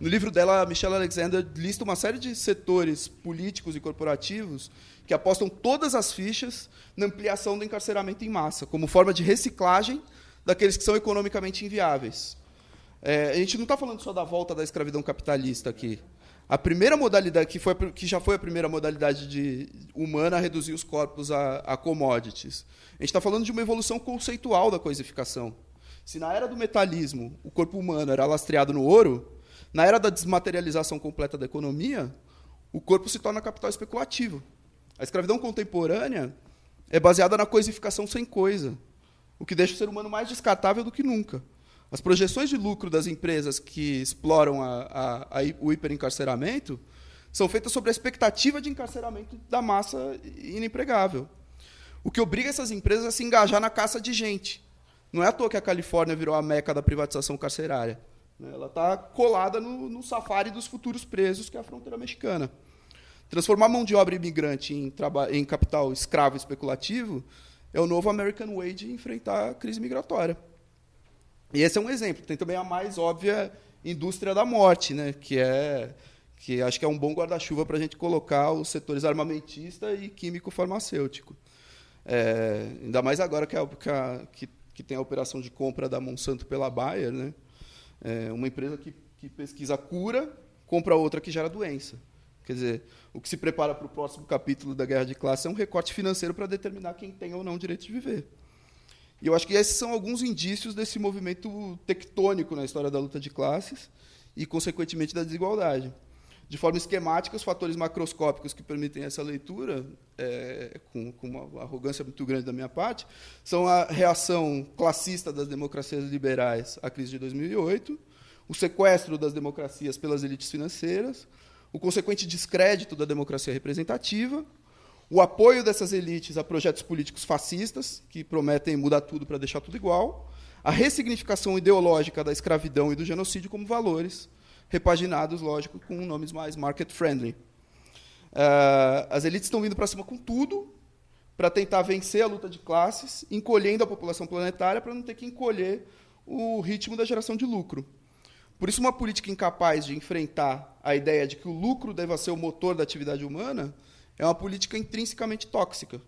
No livro dela, Michelle Alexander lista uma série de setores políticos e corporativos que apostam todas as fichas na ampliação do encarceramento em massa, como forma de reciclagem daqueles que são economicamente inviáveis. É, a gente não está falando só da volta da escravidão capitalista aqui. A primeira modalidade, que, foi, que já foi a primeira modalidade de, humana a reduzir os corpos a, a commodities. A gente está falando de uma evolução conceitual da coisificação. Se na era do metalismo o corpo humano era lastreado no ouro, na era da desmaterialização completa da economia, o corpo se torna capital especulativo. A escravidão contemporânea é baseada na coisificação sem coisa, o que deixa o ser humano mais descartável do que nunca. As projeções de lucro das empresas que exploram a, a, a, o hiperencarceramento são feitas sobre a expectativa de encarceramento da massa inempregável. O que obriga essas empresas a se engajar na caça de gente. Não é à toa que a Califórnia virou a meca da privatização carcerária. Né? Ela está colada no, no safari dos futuros presos, que é a fronteira mexicana. Transformar mão de obra imigrante em, em capital escravo especulativo é o novo American Way de enfrentar a crise migratória. E esse é um exemplo. Tem também a mais óbvia indústria da morte, né? que é que acho que é um bom guarda-chuva para a gente colocar os setores armamentista e químico-farmacêutico. É, ainda mais agora que, a, que, a, que, que, tem a operação de compra da Monsanto pela Bayer, né? É uma empresa que, que pesquisa cura, compra outra que gera doença. Quer dizer, o que se prepara para o próximo capítulo da guerra de classe é um recorte financeiro para determinar quem tem ou não direito de viver. E eu acho que esses são alguns indícios desse movimento tectônico na história da luta de classes e, consequentemente, da desigualdade. De forma esquemática, os fatores macroscópicos que permitem essa leitura, é, com, com, uma arrogância muito grande da minha parte, são a reação classista das democracias liberais à crise de 2008, o sequestro das democracias pelas elites financeiras, o consequente descrédito da democracia representativa o apoio dessas elites a projetos políticos fascistas, que prometem mudar tudo para deixar tudo igual, a ressignificação ideológica da escravidão e do genocídio como valores, repaginados, lógico, com nomes mais market-friendly. Uh, as elites estão vindo para cima com tudo para tentar vencer a luta de classes, encolhendo a população planetária para não ter que encolher o ritmo da geração de lucro. Por isso, uma política incapaz de enfrentar a ideia de que o lucro deva ser o motor da atividade humana é uma política intrinsecamente tóxica.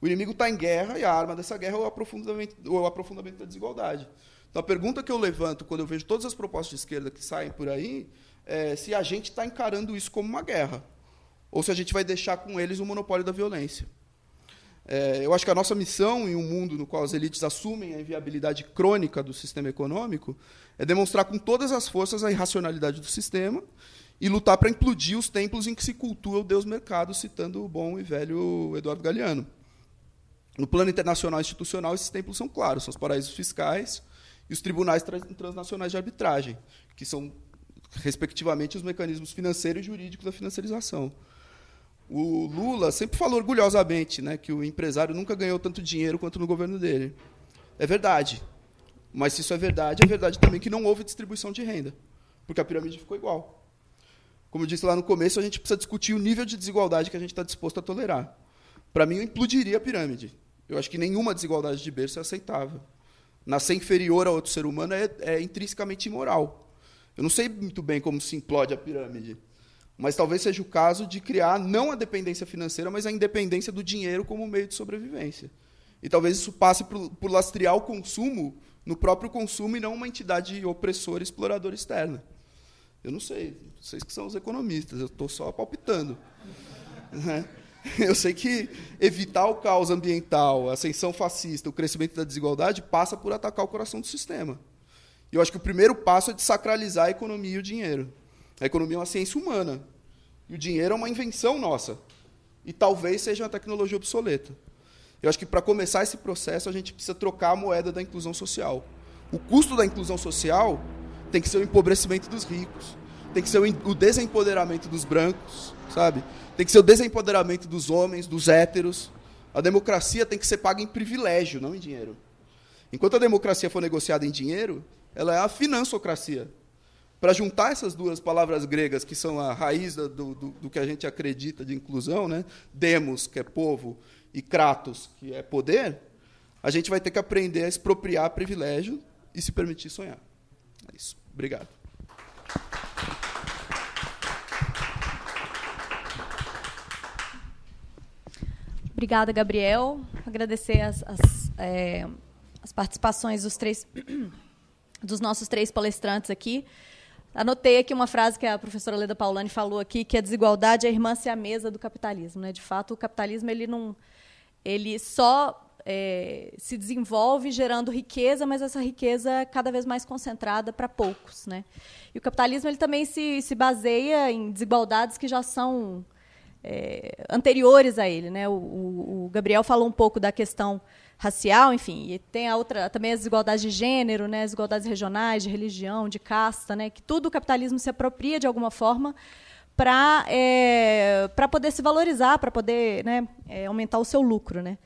O inimigo está em guerra e a arma dessa guerra é o aprofundamento, o aprofundamento da desigualdade. Então, a pergunta que eu levanto quando eu vejo todas as propostas de esquerda que saem por aí é se a gente está encarando isso como uma guerra ou se a gente vai deixar com eles o monopólio da violência. É, eu acho que a nossa missão em um mundo no qual as elites assumem a inviabilidade crônica do sistema econômico é demonstrar com todas as forças a irracionalidade do sistema e lutar para implodir os templos em que se cultua o Deus mercado, citando o bom e velho Eduardo Galeano. No plano internacional institucional, esses templos são claros, são os paraísos fiscais e os tribunais transnacionais de arbitragem, que são, respectivamente, os mecanismos financeiros e jurídicos da financiarização. O Lula sempre falou orgulhosamente né, que o empresário nunca ganhou tanto dinheiro quanto no governo dele. É verdade. Mas se isso é verdade, é verdade também que não houve distribuição de renda. porque a pirâmide ficou igual. Como eu disse lá no começo, a gente precisa discutir o nível de desigualdade que a gente está disposto a tolerar. Para mim, eu implodiria a pirâmide. Eu acho que nenhuma desigualdade de berço é aceitável. Nascer inferior a outro ser humano é, é intrinsecamente imoral. Eu não sei muito bem como se implode a pirâmide, mas talvez seja o caso de criar não a dependência financeira, mas a independência do dinheiro como meio de sobrevivência. E talvez isso passe por, por lastrear o consumo no próprio consumo e não uma entidade opressora, exploradora externa. Eu não sei, vocês que são os economistas, eu estou só palpitando. Né? Eu sei que evitar o caos ambiental, a ascensão fascista, o crescimento da desigualdade passa por atacar o coração do sistema. E eu acho que o primeiro passo é desacralizar a economia e o dinheiro. A economia é uma ciência humana. E o dinheiro é uma invenção nossa. E talvez seja uma tecnologia obsoleta. Eu acho que para começar esse processo a gente precisa trocar a moeda da inclusão social. O custo da inclusão social tem que ser o empobrecimento dos ricos, tem que ser o desempoderamento dos brancos, sabe? Tem que ser o desempoderamento dos homens, dos héteros. A democracia tem que ser paga em privilégio, não em dinheiro. Enquanto a democracia for negociada em dinheiro, ela é a finansocracia. Para juntar essas duas palavras gregas, que são a raiz do, do, do, que a gente acredita de inclusão, né? demos, que é povo, e kratos, que é poder, a gente vai ter que aprender a expropriar privilégio e se permitir sonhar. É isso. Obrigado. Obrigada, Gabriel. Agradecer as, as, é, as participações dos três [CLEARS THROAT] dos nossos três palestrantes aqui. Anotei aqui uma frase que a professora Leda Paulani falou aqui, que a desigualdade é a irmã mesa do capitalismo. Né? De fato, o capitalismo ele não, ele só é, se desenvolve gerando riqueza, mas essa riqueza é cada vez mais concentrada para poucos. Né? E o capitalismo ele também se, se baseia em desigualdades que já são é, anteriores a ele. Né? O, o, Gabriel falou um pouco da questão racial, enfim, e tem a outra também as desigualdades de gênero, né, as desigualdades regionais, de religião, de casta, né, que tudo o capitalismo se apropria de alguma forma para é, para poder se valorizar, para poder né, é, aumentar o seu lucro, né.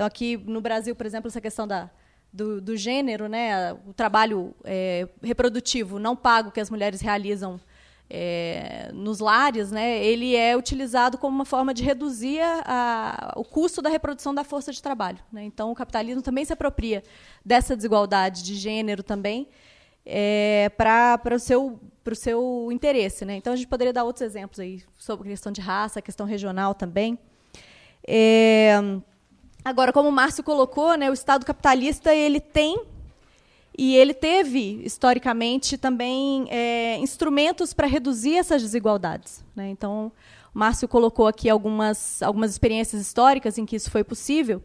Então aqui no Brasil, por exemplo, essa questão da do, do gênero, né, o trabalho é, reprodutivo não pago que as mulheres realizam é, nos lares, né, ele é utilizado como uma forma de reduzir a, o custo da reprodução da força de trabalho. Né? Então, o capitalismo também se apropria dessa desigualdade de gênero também é, para o seu, o seu interesse. Né? Então, a gente poderia dar outros exemplos aí sobre a questão de raça, a questão regional também. É, agora, como o Márcio colocou, né, o Estado capitalista ele tem e ele teve, historicamente, também é, instrumentos para reduzir essas desigualdades. Né? Então, o Márcio colocou aqui algumas, algumas experiências históricas em que isso foi possível.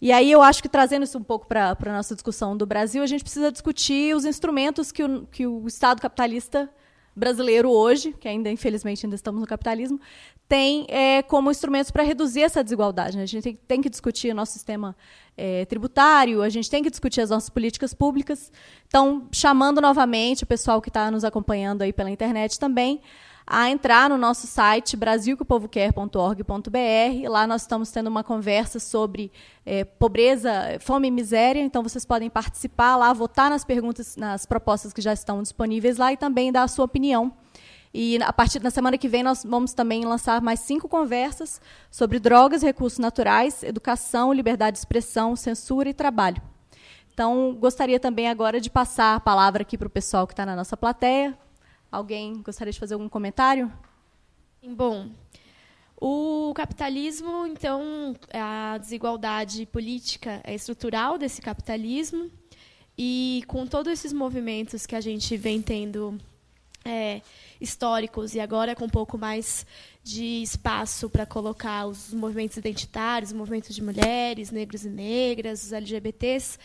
E aí eu acho que, trazendo isso um pouco para a nossa discussão do Brasil, a gente precisa discutir os instrumentos que o, que o Estado capitalista brasileiro hoje, que ainda, infelizmente, ainda estamos no capitalismo, tem é, como instrumentos para reduzir essa desigualdade. Né? A gente tem, tem, que discutir o nosso sistema é, tributário, a gente tem que discutir as nossas políticas públicas. Então, chamando novamente o pessoal que está nos acompanhando aí pela internet também, a entrar no nosso site brasilqueopovoquer.org.br. Lá nós estamos tendo uma conversa sobre é, pobreza, fome e miséria. Então vocês podem participar lá, votar nas perguntas, nas propostas que já estão disponíveis lá e também dar a sua opinião e a partir da semana que vem nós vamos também lançar mais cinco conversas sobre drogas, recursos naturais, educação, liberdade de expressão, censura e trabalho. Então, gostaria também agora de passar a palavra aqui para o pessoal que está na nossa plateia. Alguém gostaria de fazer algum comentário? Bom, o capitalismo, então, a desigualdade política é estrutural desse capitalismo e com todos esses movimentos que a gente vem tendo é, históricos e agora com um pouco mais de espaço para colocar os movimentos identitários, os movimentos de mulheres, negros e negras, os LGBTs,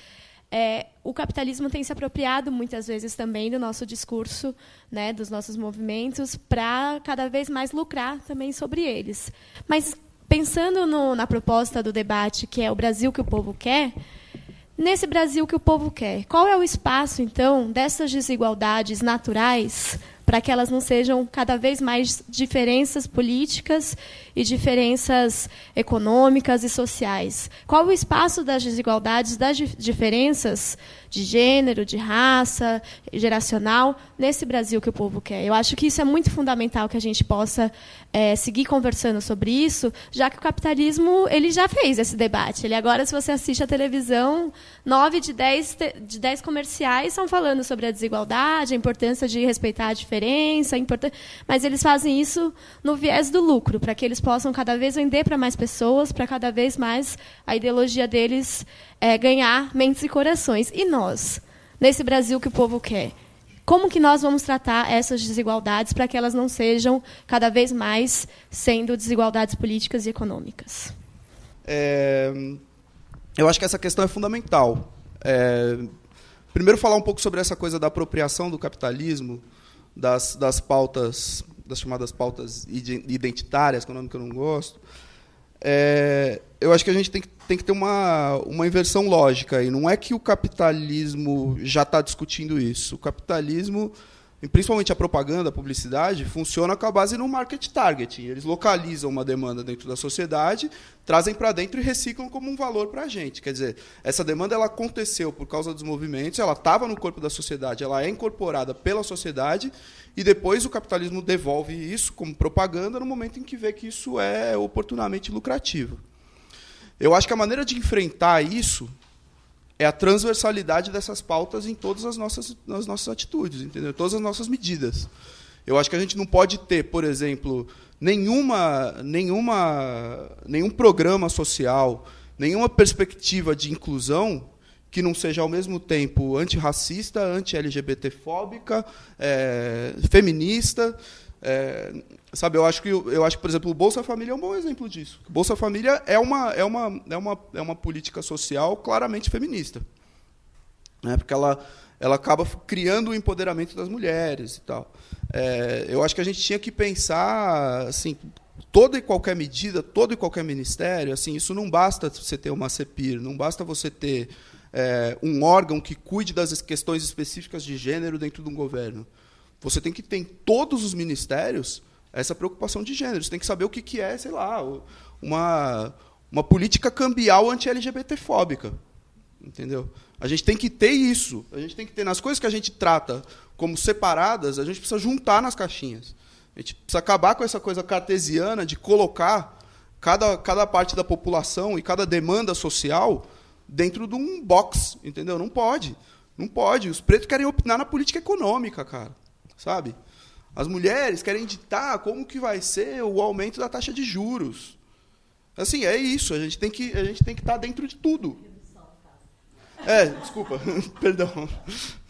é, o capitalismo tem se apropriado muitas vezes também do nosso discurso, né, dos nossos movimentos, para cada vez mais lucrar também sobre eles. Mas pensando no, na proposta do debate, que é o Brasil que o povo quer, nesse Brasil que o povo quer, qual é o espaço então dessas desigualdades naturais para que elas não sejam cada vez mais diferenças políticas e diferenças econômicas e sociais? Qual o espaço das desigualdades, das diferenças de gênero, de raça, geracional, nesse Brasil que o povo quer. Eu acho que isso é muito fundamental que a gente possa é, seguir conversando sobre isso, já que o capitalismo ele já fez esse debate. Ele agora, se você assiste a televisão, nove de dez, de dez comerciais estão falando sobre a desigualdade, a importância de respeitar a diferença, a import... mas eles fazem isso no viés do lucro, para que eles possam cada vez vender para mais pessoas, para cada vez mais a ideologia deles é, ganhar mentes e corações. E nós, nesse Brasil que o povo quer? Como que nós vamos tratar essas desigualdades para que elas não sejam cada vez mais sendo desigualdades políticas e econômicas? É, eu acho que essa questão é fundamental. É, primeiro, falar um pouco sobre essa coisa da apropriação do capitalismo, das, das pautas, das chamadas pautas identitárias, que é um nome que eu não gosto. É, eu acho que a gente tem que, tem que ter uma, uma inversão lógica. E não é que o capitalismo já está discutindo isso. O capitalismo, principalmente a propaganda, a publicidade, funciona com a base no market targeting. Eles localizam uma demanda dentro da sociedade, trazem para dentro e reciclam como um valor para a gente. Quer dizer, essa demanda ela aconteceu por causa dos movimentos, ela estava no corpo da sociedade, ela é incorporada pela sociedade e depois o capitalismo devolve isso como propaganda no momento em que vê que isso é oportunamente lucrativo. Eu acho que a maneira de enfrentar isso é a transversalidade dessas pautas em todas as nossas, nas nossas atitudes, entendeu? Todas as nossas medidas. Eu acho que a gente não pode ter, por exemplo, nenhuma, nenhuma, nenhum programa social, nenhuma perspectiva de inclusão que não seja ao mesmo tempo antirracista, anti-LGBTfóbica, é, feminista. É, sabe, eu acho que eu acho por exemplo, o Bolsa Família é um bom exemplo disso. O Bolsa Família é uma é uma é uma é uma política social claramente feminista, né? Porque ela ela acaba criando o empoderamento das mulheres e tal. É, eu acho que a gente tinha que pensar assim toda e qualquer medida, todo e qualquer ministério, assim, isso não basta você ter uma CEPIR, não basta você ter é, um órgão que cuide das questões específicas de gênero dentro de um governo. Você tem que ter em todos os ministérios essa preocupação de gênero. Você tem que saber o que, que é, sei lá, uma, uma política cambial anti-LGBT-fóbica. Entendeu? A gente tem que ter isso. A gente tem que ter nas coisas que a gente trata como separadas, a gente precisa juntar nas caixinhas. A gente precisa acabar com essa coisa cartesiana de colocar cada, cada parte da população e cada demanda social dentro de um box, entendeu? Não pode. Não pode. Os pretos querem opinar na política econômica, cara. Sabe? As mulheres querem ditar como que vai ser o aumento da taxa de juros. Assim, é isso. A gente tem que a gente tem que estar tá dentro de tudo. É, desculpa, [LAUGHS] perdão,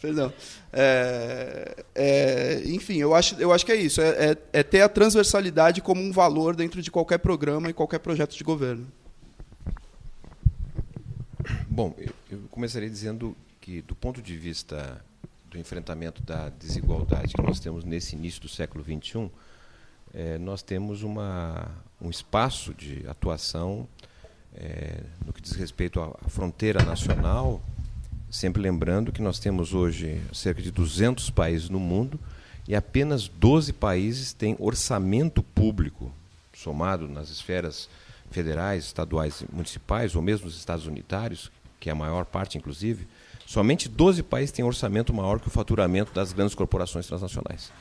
perdão. É, é, enfim, eu acho, eu acho que é isso. É, é, é ter a transversalidade como um valor dentro de qualquer programa e qualquer projeto de governo. Bom, eu, eu começaria dizendo que, do ponto de vista do enfrentamento da desigualdade que nós temos nesse início do século XXI, é, nós temos uma, um espaço de atuação é, no que diz respeito à, fronteira nacional, sempre lembrando que nós temos hoje cerca de 200 países no mundo e apenas 12 países têm orçamento público somado nas esferas federais, estaduais, municipais ou mesmo os estados unitários, que é a maior parte inclusive, somente 12 países têm orçamento maior que o faturamento das grandes corporações transnacionais.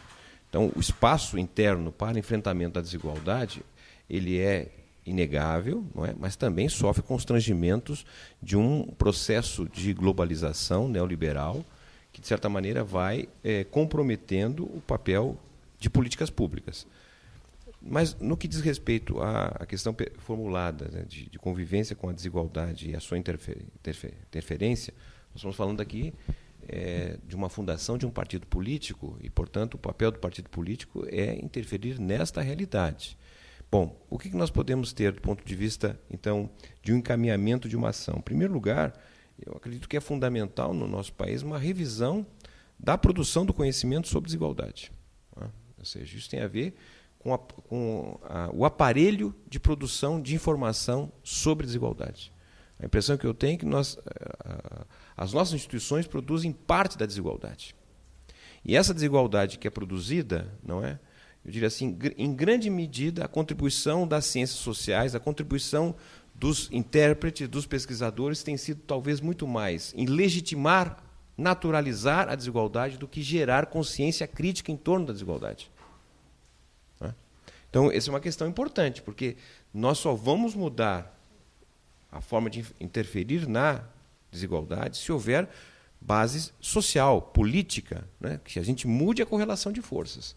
Então, o espaço interno para enfrentamento da desigualdade, ele é inegável, não é? mas também sofre constrangimentos de um processo de globalização neoliberal que, de certa maneira, vai é, comprometendo o papel de políticas públicas. Mas, no que diz respeito à, questão formulada né, de, de, convivência com a desigualdade e a sua interfer, interfer, interferência, nós estamos falando aqui é, de uma fundação de um partido político e, portanto, o papel do partido político é interferir nesta realidade. Bom, o que nós podemos ter do ponto de vista, então, de um encaminhamento de uma ação? Em primeiro lugar, eu acredito que é fundamental no nosso país uma revisão da produção do conhecimento sobre desigualdade. Né? Ou seja, isso tem a ver com, a, com a, o aparelho de produção de informação sobre desigualdade. A impressão que eu tenho é que nós, as nossas instituições produzem parte da desigualdade. E essa desigualdade que é produzida, não é? Eu diria assim, em grande medida, a contribuição das ciências sociais, a contribuição dos intérpretes, dos pesquisadores, tem sido talvez muito mais em legitimar, naturalizar a desigualdade do que gerar consciência crítica em torno da desigualdade. É? Então, essa é uma questão importante, porque nós só vamos mudar a forma de interferir na desigualdade se houver base social, política, né? que a gente mude a correlação de forças.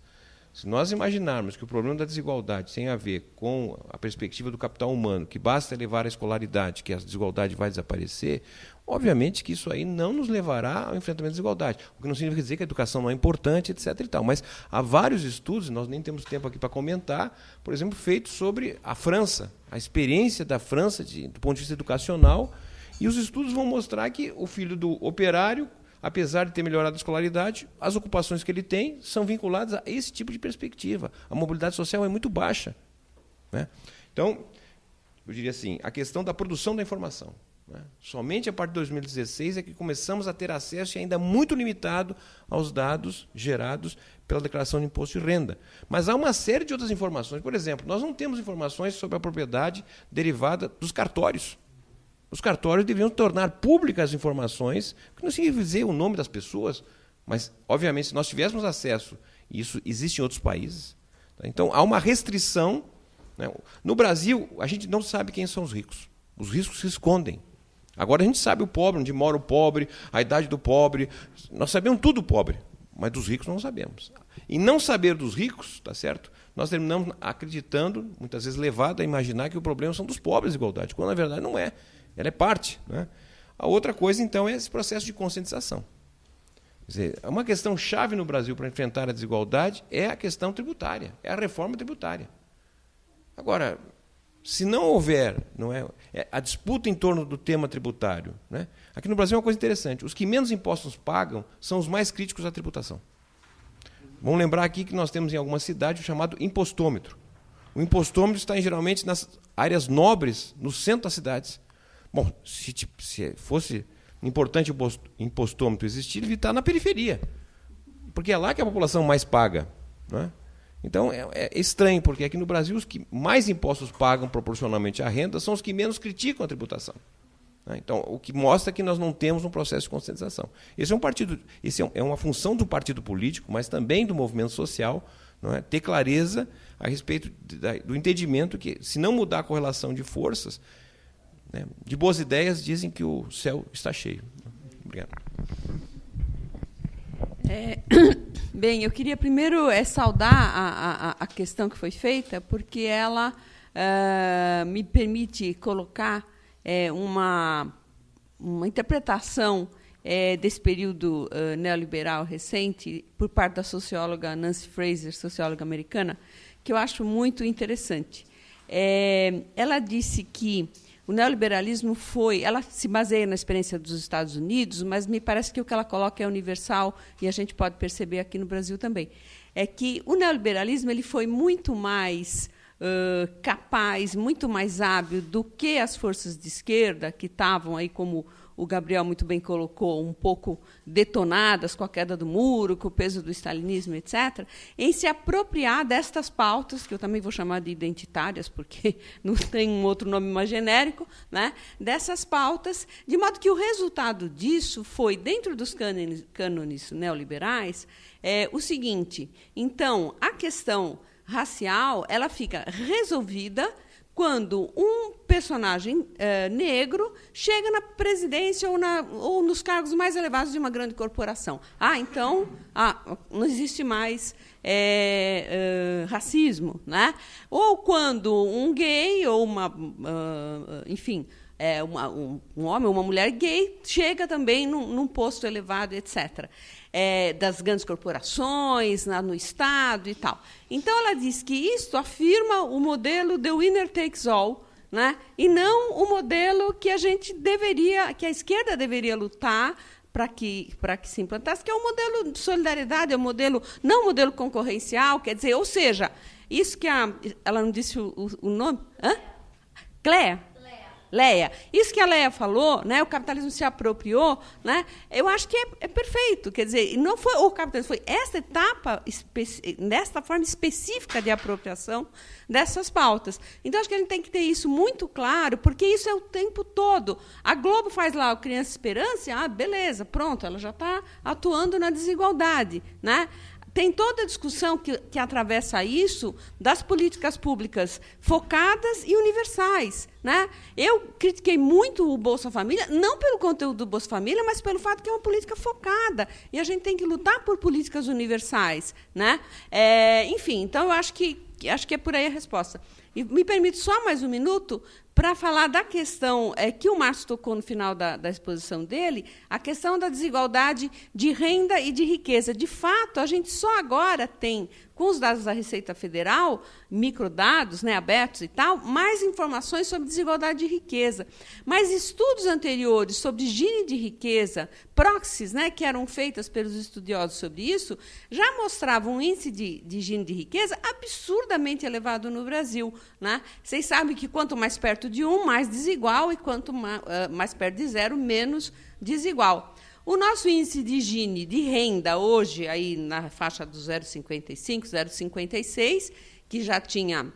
Se nós imaginarmos que o problema da desigualdade tem a ver com a perspectiva do capital humano, que basta elevar a escolaridade, que a desigualdade vai desaparecer, obviamente que isso aí não nos levará ao enfrentamento da desigualdade. O que não significa dizer que a educação não é importante, etc. E tal. Mas há vários estudos, nós nem temos tempo aqui para comentar, por exemplo, feitos sobre a França, a experiência da França de, do ponto de vista educacional, e os estudos vão mostrar que o filho do operário apesar de ter melhorado a escolaridade, as ocupações que ele tem são vinculadas a esse tipo de perspectiva. A mobilidade social é muito baixa. Né? Então, eu diria assim, a questão da produção da informação. Né? Somente a partir de 2016 é que começamos a ter acesso ainda muito limitado aos dados gerados pela declaração de imposto de renda. Mas há uma série de outras informações. Por exemplo, nós não temos informações sobre a propriedade derivada dos cartórios. Os cartórios deveriam tornar públicas as informações, que não significa dizer o nome das pessoas, mas, obviamente, se nós tivéssemos acesso, e isso existe em outros países, tá? então há uma restrição. Né? No Brasil, a gente não sabe quem são os ricos. Os ricos se escondem. Agora a gente sabe o pobre, onde mora o pobre, a idade do pobre. Nós sabemos tudo do pobre, mas dos ricos não sabemos. E não saber dos ricos, tá certo? Nós terminamos acreditando, muitas vezes levado a imaginar que o problema são dos pobres de igualdade, quando na verdade não é. Ela é parte. Né? A outra coisa, então, é esse processo de conscientização. Dizer, uma questão chave no Brasil para enfrentar a desigualdade é a questão tributária, é a reforma tributária. Agora, se não houver não é, é a disputa em torno do tema tributário, né? aqui no Brasil é uma coisa interessante: os que menos impostos pagam são os mais críticos à tributação. Vamos lembrar aqui que nós temos em algumas cidades o chamado impostômetro. O impostômetro está geralmente nas áreas nobres, no centro das cidades. Bom, se, se fosse importante o impostômetro existir, ele está na periferia. Porque é lá que a população mais paga. Né? Então é, é, estranho, porque aqui no Brasil os que mais impostos pagam proporcionalmente à renda são os que menos criticam a tributação. Né? Então, o que mostra que nós não temos um processo de conscientização. Esse é um partido, esse é, é uma função do partido político, mas também do movimento social, não é? ter clareza a respeito do entendimento que, se não mudar a correlação de forças, né? De boas ideias dizem que o céu está cheio. Obrigado. É, [COUGHS] bem, eu queria primeiro é, saudar a, a, a, questão que foi feita, porque ela uh, me permite colocar é, uma, uma interpretação é, desse período uh, neoliberal recente por parte da socióloga Nancy Fraser, socióloga americana, que eu acho muito interessante. É, ela disse que o neoliberalismo foi, ela se baseia na experiência dos Estados Unidos, mas me parece que o que ela coloca é universal e a gente pode perceber aqui no Brasil também. É que o neoliberalismo ele foi muito mais uh, capaz, muito mais hábil do que as forças de esquerda que estavam aí como o Gabriel muito bem colocou, um pouco detonadas com a queda do muro, com o peso do stalinismo, etc., em se apropriar destas pautas, que eu também vou chamar de identitárias, porque [LAUGHS] não tem um outro nome mais genérico, né? dessas pautas, de modo que o resultado disso foi, dentro dos cânones, cânones neoliberais, é, o seguinte: então, a questão racial ela fica resolvida quando um personagem é, negro chega na presidência ou, na, ou, nos cargos mais elevados de uma grande corporação. Ah, então ah, não existe mais é, é, racismo. Né? Ou quando um gay ou uma. Uh, enfim. Uma, um, um, homem ou uma mulher gay chega também num, num posto elevado, etc é, das grandes corporações, na, no Estado e tal. Então, ela diz que isto afirma o modelo the winner takes all, né? e não o modelo que a gente deveria, que a esquerda deveria lutar para que, que se implantasse, que é o modelo de solidariedade, é o modelo, não modelo concorrencial, quer dizer, ou seja, isso que a. Ela não disse o, o nome? Hã? Cléa? Leia, isso que a Leia falou, né, o capitalismo se apropriou, né, eu acho que é, é perfeito. Quer dizer, não foi o capitalismo, foi esta etapa, nesta forma específica de apropriação dessas pautas. Então, acho que a gente tem que ter isso muito claro, porque isso é o tempo todo. A Globo faz lá o Criança Esperança, ah, beleza, pronto, ela já está atuando na desigualdade. Né? Tem toda a discussão que, que atravessa isso das políticas públicas focadas e universais. Né? Eu critiquei muito o Bolsa Família, não pelo conteúdo do Bolsa Família, mas pelo fato que é uma política focada. E a gente tem que lutar por políticas universais. Né? É, enfim, então eu acho que, acho que é por aí a resposta. E me permite só mais um minuto para falar da questão é, que o Márcio tocou no final da, da, exposição dele, a questão da desigualdade de renda e de riqueza. De fato, a gente só agora tem com os dados da Receita Federal, microdados né, abertos e tal, mais informações sobre desigualdade de riqueza. Mas estudos anteriores sobre Gini de riqueza, proxies, né, que eram feitas pelos estudiosos sobre isso, já mostravam um índice de, de de riqueza absurdamente elevado no Brasil. Né? Vocês sabem que quanto mais perto de um, mais desigual, e quanto mais, mais perto de zero, menos desigual. O nosso índice de Gini de renda hoje aí na faixa do 0,55, 0,56, que já tinha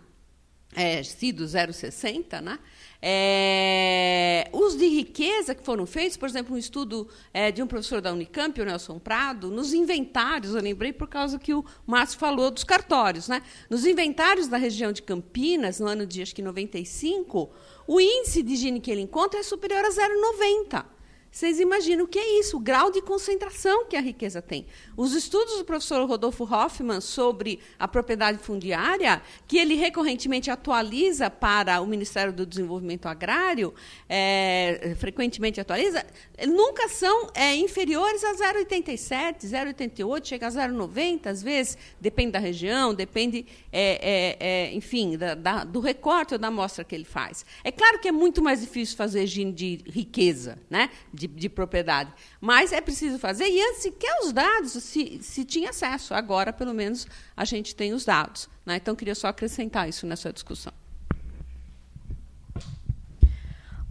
é, sido 0,60, né? É, os de riqueza que foram feitos, por exemplo, um estudo é, de um professor da Unicamp, o Nelson Prado, nos inventários, eu lembrei por causa que o Márcio falou dos cartórios, né? Nos inventários da região de Campinas, no ano de acho que 95, o índice de Gini que ele encontra é superior a 0,90. Vocês imaginam o que é isso, o grau de concentração que a riqueza tem. Os estudos do professor Rodolfo Hoffman sobre a propriedade fundiária, que ele recorrentemente atualiza para o Ministério do Desenvolvimento Agrário, é, frequentemente atualiza, nunca são é, inferiores a 0,87, 0,88, chega a 0,90, às vezes, depende da região, depende, é, é, é, enfim, da, da, do recorte ou da amostra que ele faz. É claro que é muito mais difícil fazer gene de riqueza, né? de, de, propriedade. Mas é preciso fazer, e antes sequer os dados se, se tinha acesso. Agora, pelo menos, a gente tem os dados. Né? Então, queria só acrescentar isso nessa discussão.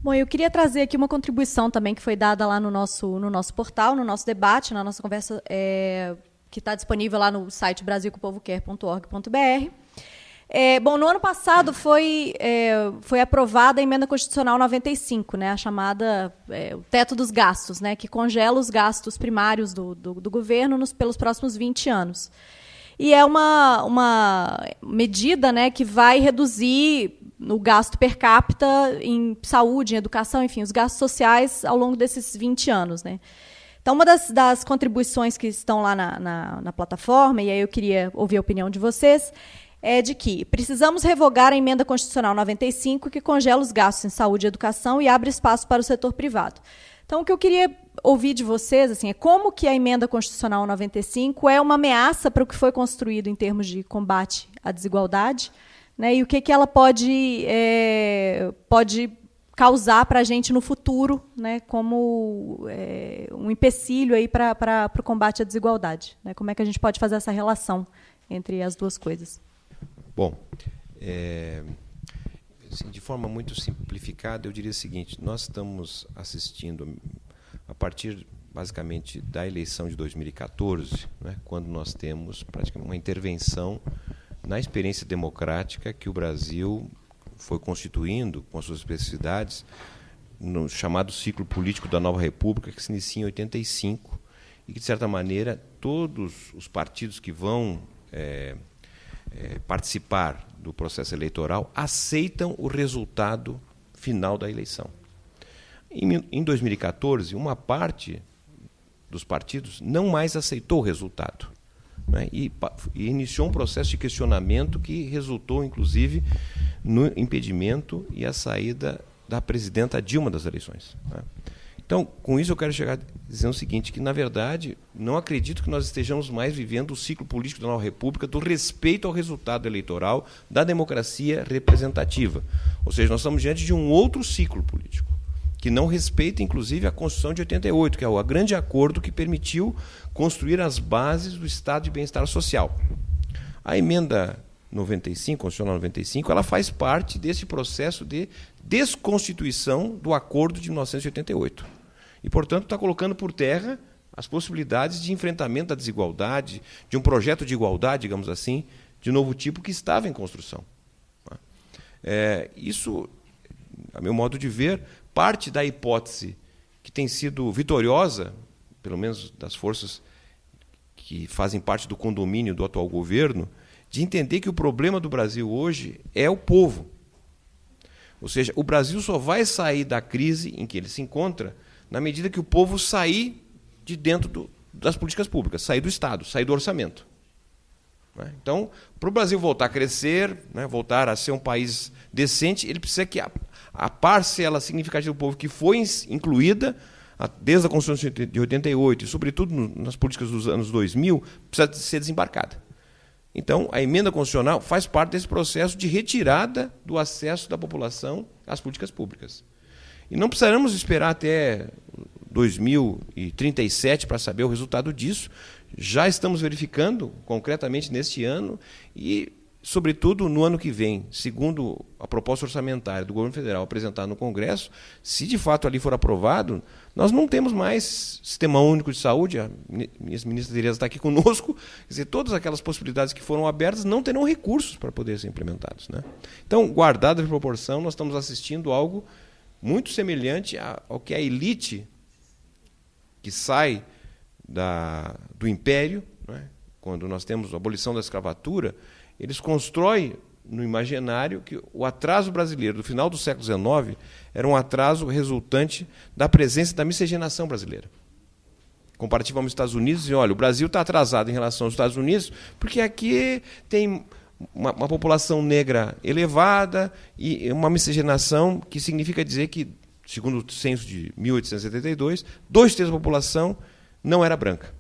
Bom, eu queria trazer aqui uma contribuição também que foi dada lá no nosso, no nosso portal, no nosso debate, na nossa conversa, é, que está disponível lá no site brasilcopovoquer.org.br. É, bom, no ano passado foi, é, foi aprovada a emenda constitucional 95, né, a chamada é, o teto dos gastos, né, que congela os gastos primários do, do, do governo nos, pelos próximos 20 anos. E é uma, uma medida né, que vai reduzir o gasto per capita em saúde, em educação, enfim, os gastos sociais ao longo desses 20 anos. Né. Então, uma das, das contribuições que estão lá na, na, na plataforma, e aí eu queria ouvir a opinião de vocês, é de que precisamos revogar a emenda constitucional 95 que congela os gastos em saúde e educação e abre espaço para o setor privado. Então, o que eu queria ouvir de vocês assim, é como que a emenda constitucional 95 é uma ameaça para o que foi construído em termos de combate à desigualdade, né, e o que, que ela pode, é, pode causar para a gente no futuro, né, como é, um empecilho aí para o combate à desigualdade. Né, como é que a gente pode fazer essa relação entre as duas coisas? Bom, é, assim, de forma muito simplificada, eu diria o seguinte: nós estamos assistindo, a partir basicamente da eleição de 2014, né, quando nós temos praticamente uma intervenção na experiência democrática que o Brasil foi constituindo com as suas especificidades no chamado ciclo político da nova república que se inicia em 85 e que de certa maneira todos os partidos que vão é, é, participar do processo eleitoral aceitam o resultado final da eleição. Em, em 2014, uma parte dos partidos não mais aceitou o resultado. Né, e, e, iniciou um processo de questionamento que resultou, inclusive, no impedimento e a saída da presidenta Dilma das eleições. Né. Então, com isso eu quero chegar dizendo o seguinte, que na verdade não acredito que nós estejamos mais vivendo o ciclo político da nova república do respeito ao resultado eleitoral da democracia representativa. Ou seja, nós estamos diante de um outro ciclo político, que não respeita inclusive a Constituição de 88, que é o grande acordo que permitiu construir as bases do estado de bem-estar social. A emenda 95, Constitucional 95, ela faz parte desse processo de desconstituição do acordo de 1988. E, portanto, está colocando por terra as possibilidades de enfrentamento da desigualdade, de um projeto de igualdade, digamos assim, de novo tipo que estava em construção. É, isso, a meu modo de ver, parte da hipótese que tem sido vitoriosa, pelo menos das forças que fazem parte do condomínio do atual governo, de entender que o problema do Brasil hoje é o povo. Ou seja, o Brasil só vai sair da crise em que ele se encontra na medida que o povo sair de dentro do, das políticas públicas, sair do Estado, sair do orçamento. Né? Então, para o Brasil voltar a crescer, né, voltar a ser um país decente, ele precisa que a, a parcela significativa do povo que foi incluída desde a Constituição de 88 e, sobretudo, nas políticas dos anos 2000, precisa ser desembarcada. Então, a emenda constitucional faz parte desse processo de retirada do acesso da população às políticas públicas. E não precisaremos esperar até 2037 para saber o resultado disso. Já estamos verificando concretamente neste ano e, sobretudo, no ano que vem, segundo a proposta orçamentária do governo federal apresentada no Congresso, se de fato ali for aprovado, nós não temos mais sistema único de saúde, a ministra Tereza está aqui conosco, quer dizer, todas aquelas possibilidades que foram abertas não terão recursos para poder ser implementados. Né? Então, guardada a proporção, nós estamos assistindo algo muito semelhante ao que a elite que sai da, do império, né? quando nós temos a abolição da escravatura, eles constroem no imaginário que o atraso brasileiro do final do século XIX era um atraso resultante da presença da miscigenação brasileira. Comparativo aos Estados Unidos, e olha, o Brasil está atrasado em relação aos Estados Unidos, porque aqui tem uma, uma, população negra elevada e uma miscigenação que significa dizer que, segundo o censo de 1872, dois terços da população não era branca.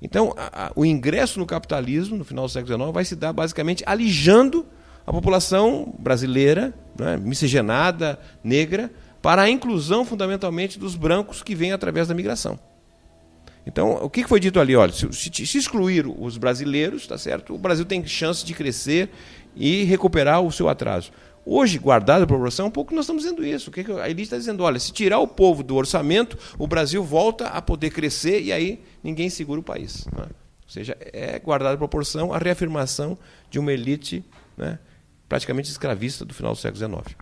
Então, a, a, o ingresso no capitalismo, no final do século XIX, vai se dar basicamente alijando a população brasileira, né, miscigenada, negra, para a inclusão fundamentalmente dos brancos que vêm através da migração. Então, o que foi dito ali? Olha, se, se, excluir os brasileiros, tá certo? O Brasil tem chance de crescer e recuperar o seu atraso. Hoje, guardada a proporção, um pouco nós estamos dizendo isso. O que a elite está dizendo? Olha, se tirar o povo do orçamento, o Brasil volta a poder crescer e aí ninguém segura o país. Né? Ou seja, é guardada a proporção a reafirmação de uma elite né, praticamente escravista do final do século XIX.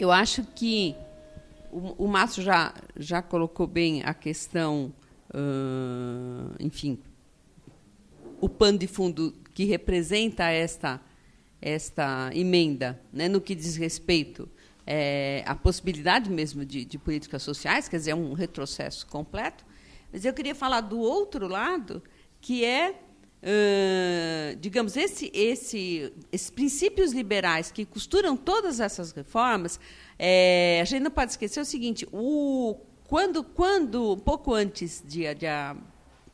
Eu acho que o, o Márcio já, já colocou bem a questão, uh, enfim, o pano de fundo que representa esta esta emenda, né, no que diz respeito é, à possibilidade mesmo de, de, políticas sociais, quer dizer, é um retrocesso completo. Mas eu queria falar do outro lado, que é, uh, digamos, esse, esse, esses princípios liberais que costuram todas essas reformas. É, a gente não pode esquecer o seguinte: o, quando, quando pouco antes de, de a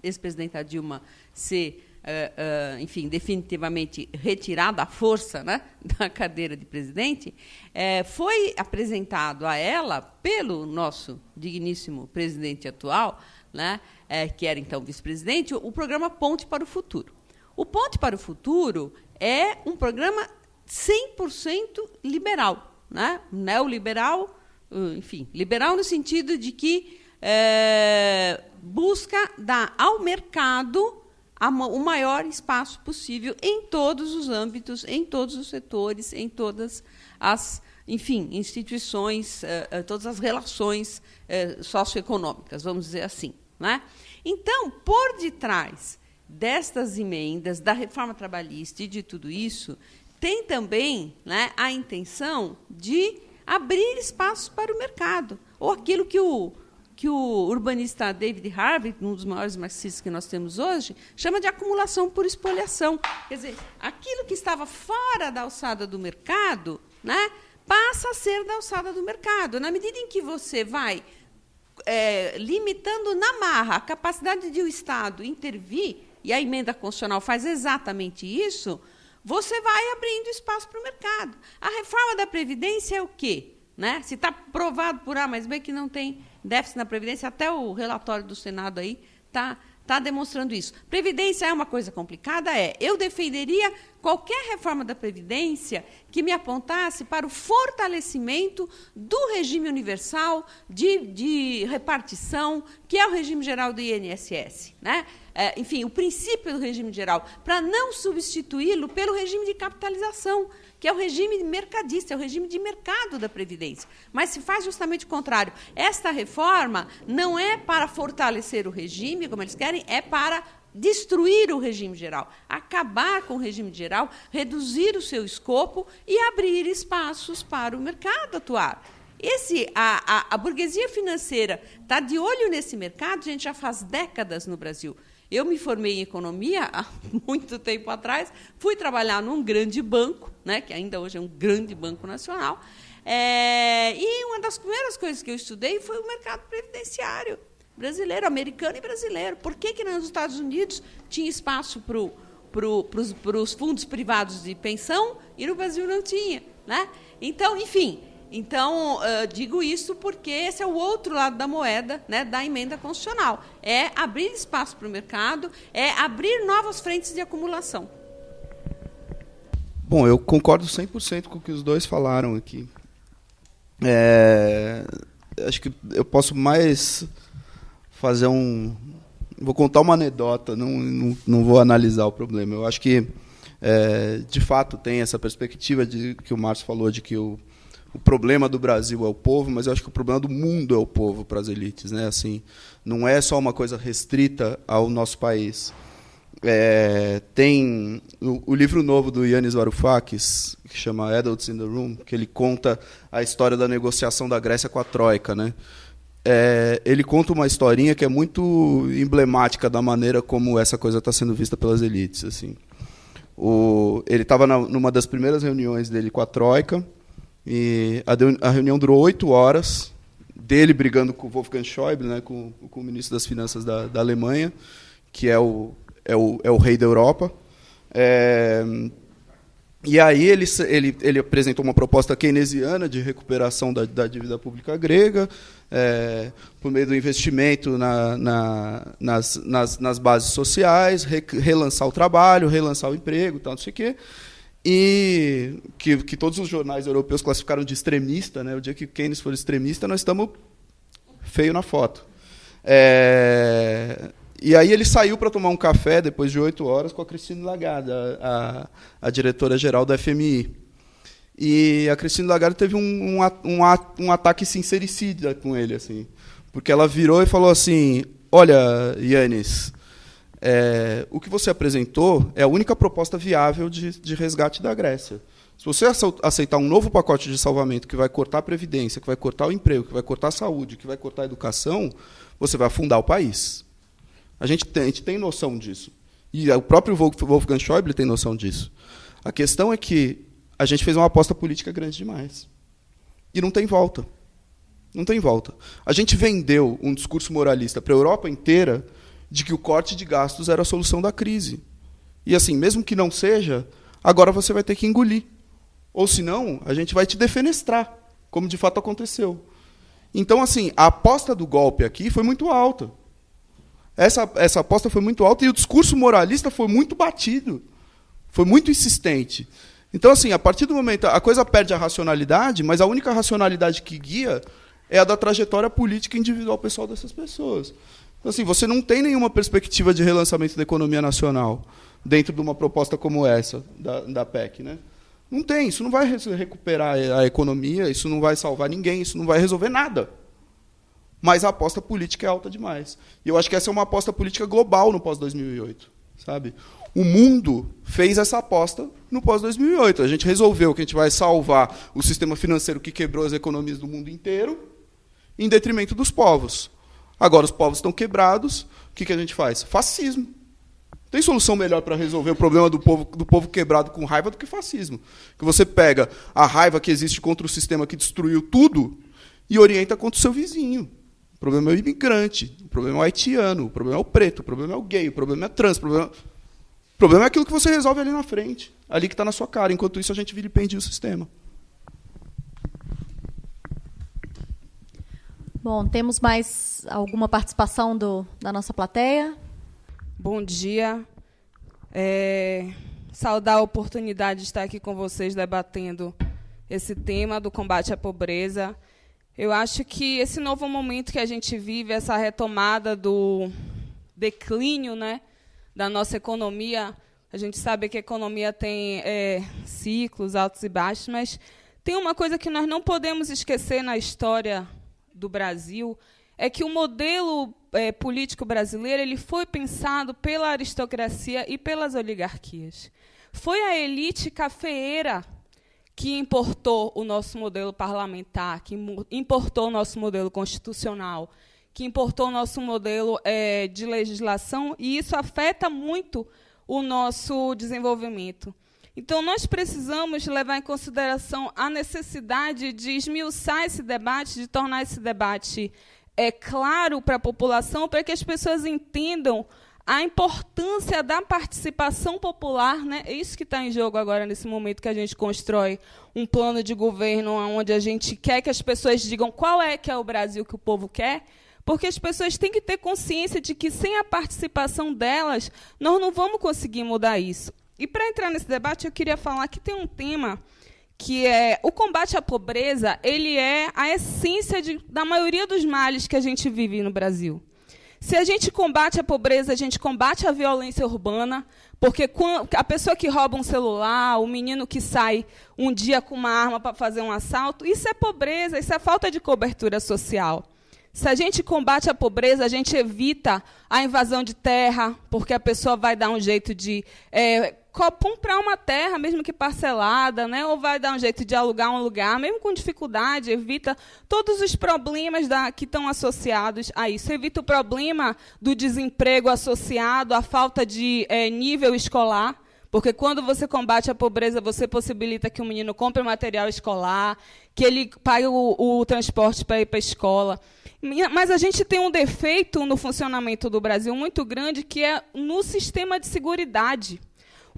ex-presidenta Dilma ser Uh, uh, enfim, definitivamente retirada à força né, [LAUGHS] da cadeira de presidente, uh, foi apresentado a ela, pelo nosso digníssimo presidente atual, né, eh, que era então vice-presidente, o programa Ponte para o Futuro. O Ponte para o Futuro é um programa 100% liberal, né, neoliberal, enfim, liberal no sentido de que busca dar ao mercado o maior espaço possível em todos os âmbitos, em todos os setores, em todas as, enfim, instituições, eh, eh, todas as relações eh, socioeconômicas, vamos dizer assim. Né? Então, por detrás destas emendas, da reforma trabalhista e de tudo isso, tem também né, a intenção de abrir espaços para o mercado, ou aquilo que o que o urbanista David Harvey, um dos maiores marxistas que nós temos hoje, chama de acumulação por espoliação. Quer dizer, aquilo que estava fora da alçada do mercado, né, passa a ser da alçada do mercado. Na medida em que você vai é, limitando na marra a capacidade de o Estado intervir, e a emenda constitucional faz exatamente isso, você vai abrindo espaço para o mercado. A reforma da Previdência é o quê? Né? Se está provado por A mais B que não tem déficit na Previdência, até o relatório do Senado aí está está demonstrando isso. Previdência é uma coisa complicada? É. Eu defenderia qualquer reforma da Previdência que me apontasse para o fortalecimento do regime universal de, de repartição, que é o regime geral do INSS. Né? É, enfim, o princípio do regime geral, para não substituí-lo pelo regime de capitalização que é o regime mercadista, é o regime de mercado da Previdência. Mas se faz justamente o contrário. Esta reforma não é para fortalecer o regime, como eles querem, é para destruir o regime geral, acabar com o regime geral, reduzir o seu escopo e abrir espaços para o mercado atuar. Esse, a, a, a burguesia financeira está de olho nesse mercado, gente já faz décadas no Brasil. Eu me formei em economia há [LAUGHS] muito tempo atrás, fui trabalhar num grande banco, né, que ainda hoje é um grande banco nacional, é, e uma das primeiras coisas que eu estudei foi o mercado previdenciário brasileiro, americano e brasileiro. Por que, que nos Estados Unidos tinha espaço para pro, os fundos privados de pensão e no Brasil não tinha? Né? Então, enfim, então, uh, digo isso porque esse é o outro lado da moeda né, da emenda constitucional. É abrir espaço para o mercado, é abrir novas frentes de acumulação. Bom, eu concordo 100% com o que os dois falaram aqui. É, acho que eu posso mais fazer um. Vou contar uma anedota, não, não, não vou analisar o problema. Eu acho que, é, de fato, tem essa perspectiva de que o Márcio falou de que o o problema do Brasil é o povo, mas eu acho que o problema do mundo é o povo para as elites, né? Assim, não é só uma coisa restrita ao nosso país. É, tem o, o, livro novo do Yannis Varoufakis, que chama Adults in the Room, que ele conta a história da negociação da Grécia com a Troika, né? É, ele conta uma historinha que é muito emblemática da maneira como essa coisa está sendo vista pelas elites. Assim, o, ele estava numa das primeiras reuniões dele com a Troika e a, a reunião durou oito horas, dele brigando com o Wolfgang Schäuble, né, com, com o ministro das Finanças da, da Alemanha, que é o, é o, é o rei da Europa. É, e aí ele, ele, ele apresentou uma proposta keynesiana de recuperação da, da dívida pública grega, é, por meio do investimento na, na, nas, nas, nas, bases sociais, re, relançar o trabalho, relançar o emprego, tal, não sei o quê e que, que todos os jornais europeus classificaram de extremista, né? O dia que Keynes for extremista, nós estamos feio na foto. É, e aí ele saiu para tomar um café depois de oito horas com a Cristina Lagarde, a, a, a diretora-geral da FMI. E a Cristina Lagarde teve um, um, um, um ataque sincericida com ele, assim, porque ela virou e falou assim: Olha, Yannis, é, o que você apresentou é a única proposta viável de, de resgate da Grécia. Se você aceitar um novo pacote de salvamento que vai cortar a previdência, que vai cortar o emprego, que vai cortar a saúde, que vai cortar a educação, você vai afundar o país. A gente tem, a gente tem noção disso. E o próprio Wolfgang Schäuble tem noção disso. A questão é que a gente fez uma aposta política grande demais. E não tem volta. Não tem volta. A gente vendeu um discurso moralista para a Europa inteira de que o corte de gastos era a solução da crise. E assim, mesmo que não seja, agora você vai ter que engolir. Ou senão, a gente vai te defenestrar, como de fato aconteceu. Então, assim, a aposta do golpe aqui foi muito alta. Essa, essa aposta foi muito alta e o discurso moralista foi muito batido. Foi muito insistente. Então, assim, a partir do momento. A coisa perde a racionalidade, mas a única racionalidade que guia é a da trajetória política individual pessoal dessas pessoas. Então, assim, você não tem nenhuma perspectiva de relançamento da economia nacional dentro de uma proposta como essa da, da PEC. Né? Não tem, isso não vai recuperar a economia, isso não vai salvar ninguém, isso não vai resolver nada. Mas a aposta política é alta demais. E eu acho que essa é uma aposta política global no pós-2008. sabe? O mundo fez essa aposta no pós-2008. A gente resolveu que a gente vai salvar o sistema financeiro que quebrou as economias do mundo inteiro em detrimento dos povos. Agora os povos estão quebrados, o que, que a gente faz? Fascismo. Tem solução melhor para resolver o problema do povo, do povo quebrado com raiva do que fascismo. Que você pega a raiva que existe contra o sistema que destruiu tudo e orienta contra o seu vizinho. O problema é o imigrante, o problema é o haitiano, o problema é o preto, o problema é o gay, o problema é trans, o problema, o problema é aquilo que você resolve ali na frente, ali que está na sua cara. Enquanto isso, a gente vilipendia o sistema. Bom, temos mais alguma participação do, da nossa plateia? Bom dia. É, saudar a oportunidade de estar aqui com vocês debatendo esse tema do combate à pobreza. Eu acho que esse novo momento que a gente vive, essa retomada do declínio né, da nossa economia, a gente sabe que a economia tem é, ciclos altos e baixos, mas tem uma coisa que nós não podemos esquecer na história do Brasil, é que o modelo é, político brasileiro ele foi pensado pela aristocracia e pelas oligarquias. Foi a elite cafeeira que importou o nosso modelo parlamentar, que importou o nosso modelo constitucional, que importou o nosso modelo é, de legislação, e isso afeta muito o nosso desenvolvimento. Então, nós precisamos levar em consideração a necessidade de esmiuçar esse debate, de tornar esse debate é, claro para a população, para que as pessoas entendam a importância da participação popular, né? É isso que está em jogo agora nesse momento que a gente constrói um plano de governo onde a gente quer que as pessoas digam qual é que é o Brasil que o povo quer, porque as pessoas têm que ter consciência de que sem a participação delas nós não vamos conseguir mudar isso. E para entrar nesse debate eu queria falar que tem um tema que é o combate à pobreza, ele é a essência de, da maioria dos males que a gente vive no Brasil. Se a gente combate a pobreza, a gente combate a violência urbana, porque a pessoa que rouba um celular, o menino que sai um dia com uma arma para fazer um assalto, isso é pobreza, isso é falta de cobertura social. Se a gente combate a pobreza, a gente evita a invasão de terra, porque a pessoa vai dar um jeito de é, comprar uma terra, mesmo que parcelada, né? ou vai dar um jeito de alugar um lugar, mesmo com dificuldade, evita todos os problemas da, que estão associados a isso. Evita o problema do desemprego associado à falta de é, nível escolar. Porque quando você combate a pobreza, você possibilita que o menino compre material escolar, que ele pague o, o transporte para ir para a escola. Mas a gente tem um defeito no funcionamento do Brasil muito grande, que é no sistema de seguridade.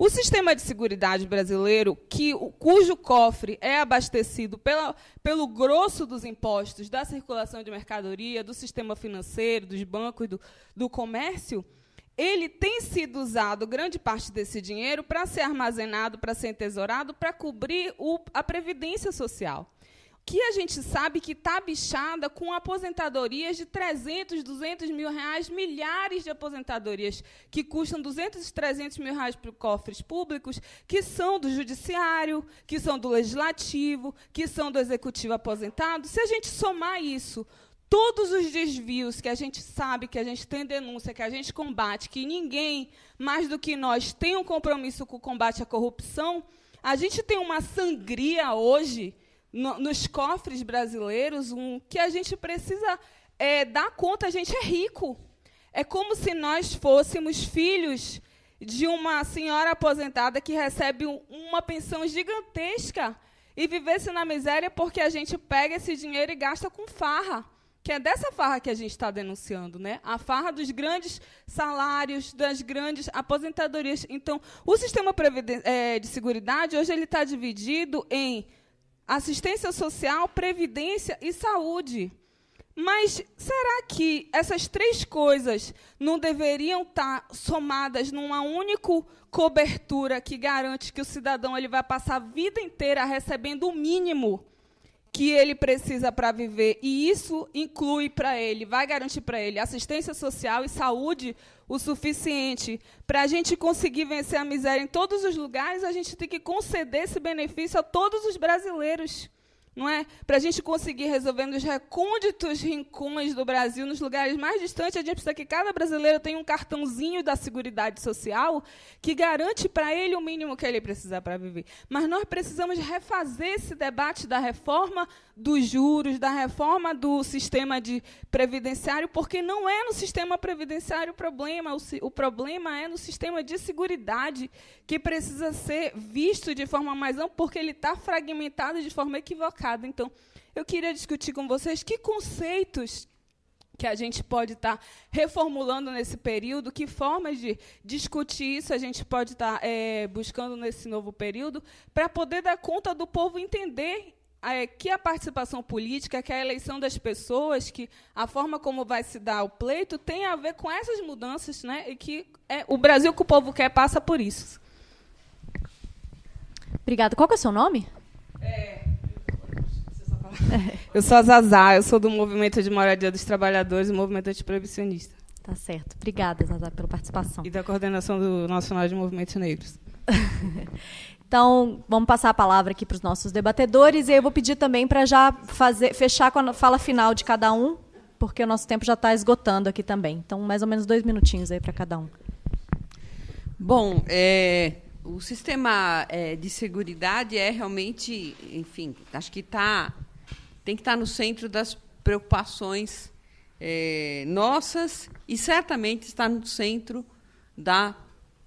O sistema de seguridade brasileiro, que, cujo cofre é abastecido pela, pelo grosso dos impostos da circulação de mercadoria, do sistema financeiro, dos bancos, do, do comércio, ele tem sido usado, grande parte desse dinheiro, para ser armazenado, para ser entesourado, para cobrir o, a previdência social que a gente sabe que está bichada com aposentadorias de 300, 200 mil reais, milhares de aposentadorias que custam 200, 300 mil reais para cofres públicos, que são do judiciário, que são do legislativo, que são do executivo aposentado. Se a gente somar isso, todos os desvios que a gente sabe, que a gente tem denúncia, que a gente combate, que ninguém mais do que nós tem um compromisso com o combate à corrupção, a gente tem uma sangria hoje no, nos cofres brasileiros um, que a gente precisa é, dar conta, a gente é rico. É como se nós fôssemos filhos de uma senhora aposentada que recebe um, uma pensão gigantesca e vivesse na miséria porque a gente pega esse dinheiro e gasta com farra. Que é dessa farra que a gente está denunciando, né? A farra dos grandes salários, das grandes aposentadorias. Então, o sistema é, de seguridade hoje ele está dividido em assistência social, previdência e saúde. Mas será que essas três coisas não deveriam estar somadas numa única cobertura que garante que o cidadão ele vai passar a vida inteira recebendo o mínimo que ele precisa para viver? E isso inclui para ele, vai garantir para ele assistência social e saúde o suficiente. Para a gente conseguir vencer a miséria em todos os lugares, a gente tem que conceder esse benefício a todos os brasileiros não é? Para a gente conseguir resolver nos recônditos rincões do Brasil, nos lugares mais distantes, a gente precisa que cada brasileiro tenha um cartãozinho da Seguridade Social que garante para ele o mínimo que ele precisa para viver. Mas nós precisamos refazer esse debate da reforma dos juros, da reforma do sistema de previdenciário, porque não é no sistema previdenciário o problema, o, o problema é no sistema de seguridade que precisa ser visto de forma mais ampla, porque ele está fragmentado de forma equivocada então, eu queria discutir com vocês que conceitos que a gente pode estar tá reformulando nesse período, que formas de discutir isso a gente pode estar tá, é, buscando nesse novo período, para poder dar conta do povo entender é, que a participação política, que a eleição das pessoas, que a forma como vai se dar o pleito tem a ver com essas mudanças, né? E que é, o Brasil que o povo quer passa por isso. Obrigada. Qual é o seu nome? É, [LAUGHS] eu sou a Zazá, eu sou do Movimento de Moradia dos Trabalhadores e Movimento Antiproibicionista. Tá certo. Obrigada, Zazá, pela participação. E da coordenação do Nacional de Movimentos Negros. [LAUGHS] então, vamos passar a palavra aqui para os nossos debatedores e eu vou pedir também para já fazer, fechar com a fala final de cada um, porque o nosso tempo já está esgotando aqui também. Então, mais ou menos dois minutinhos aí para cada um. Bom, é, o sistema é, de segurança é realmente, enfim, acho que está tem que estar no centro das preocupações é, nossas e certamente está no centro da,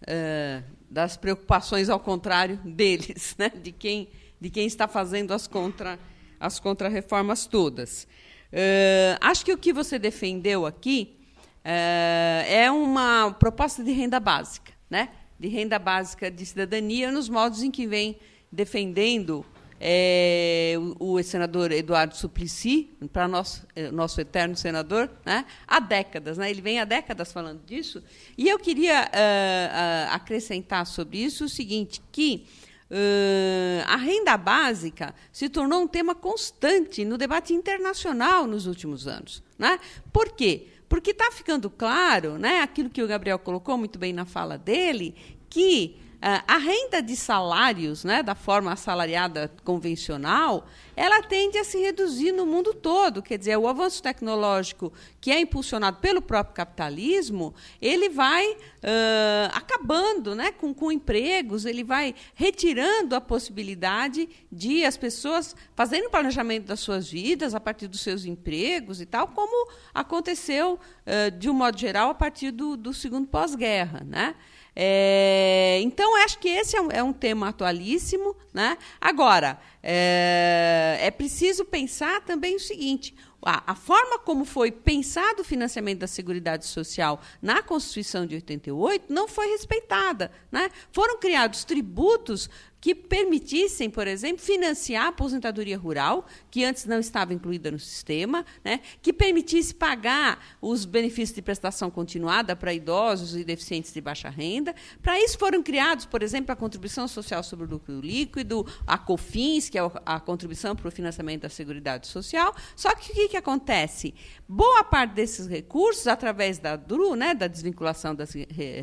é, das preocupações ao contrário [LAUGHS] deles, né? de, quem, de quem está fazendo as contra as contrarreformas todas. É, acho que o que você defendeu aqui é, é uma proposta de renda básica, né? de renda básica de cidadania, nos modos em que vem defendendo é, o, o senador Eduardo Suplicy, para nosso, é, nosso eterno senador, né, há décadas. Né, ele vem há décadas falando disso. E eu queria uh, acrescentar sobre isso o seguinte, que Uh, a renda básica se tornou um tema constante no debate internacional nos últimos anos. Né? Por quê? Porque está ficando claro, né, aquilo que o Gabriel colocou muito bem na fala dele, que a renda de salários, né, da forma assalariada convencional, ela tende a se reduzir no mundo todo. Quer dizer, o avanço tecnológico que é impulsionado pelo próprio capitalismo, ele vai uh, acabando né, com, com empregos, ele vai retirando a possibilidade de as pessoas fazerem o planejamento das suas vidas a partir dos seus empregos e tal, como aconteceu, uh, de um modo geral, a partir do, do segundo pós-guerra. Né? É, então, acho que esse é um, é um tema atualíssimo. Né? Agora, é, é preciso pensar também o seguinte: a, forma como foi pensado o financiamento da Seguridade Social na Constituição de 88 não foi respeitada. Né? Foram criados tributos que permitissem, por exemplo, financiar a aposentadoria rural, que antes não estava incluída no sistema, né? que permitisse pagar os benefícios de prestação continuada para idosos e deficientes de baixa renda. Para isso foram criados, por exemplo, a contribuição social sobre o lucro líquido, a COFINS, que é a contribuição para o financiamento da Seguridade Social. Só que o que, que acontece? Boa parte desses recursos, através da DRU, né, da desvinculação das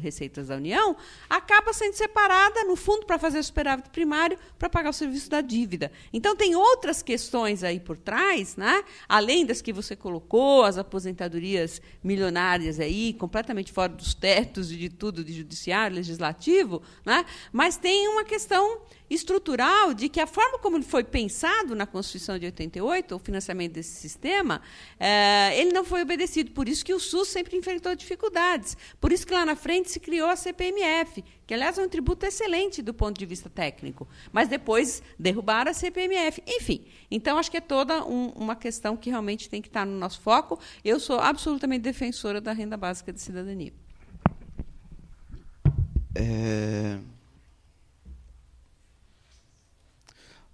receitas da União, acaba sendo separada, no fundo, para fazer superávit primário para pagar o serviço da dívida. Então, tem outras questões aí por trás, né? além das que você colocou, as aposentadorias milionárias aí, completamente fora dos tetos e de tudo, de judiciário, legislativo, né? mas tem uma questão estrutural de que a forma como foi pensado na Constituição de 88, o financiamento desse sistema, é, ele não foi obedecido. Por isso que o SUS sempre enfrentou dificuldades. Por isso que lá na frente se criou a CPMF, que, aliás, é um tributo excelente do ponto de vista técnico. Mas depois derrubaram a CPMF. Enfim, então acho que é toda um, uma questão que realmente tem que estar no nosso foco. Eu sou absolutamente defensora da renda básica de cidadania. É...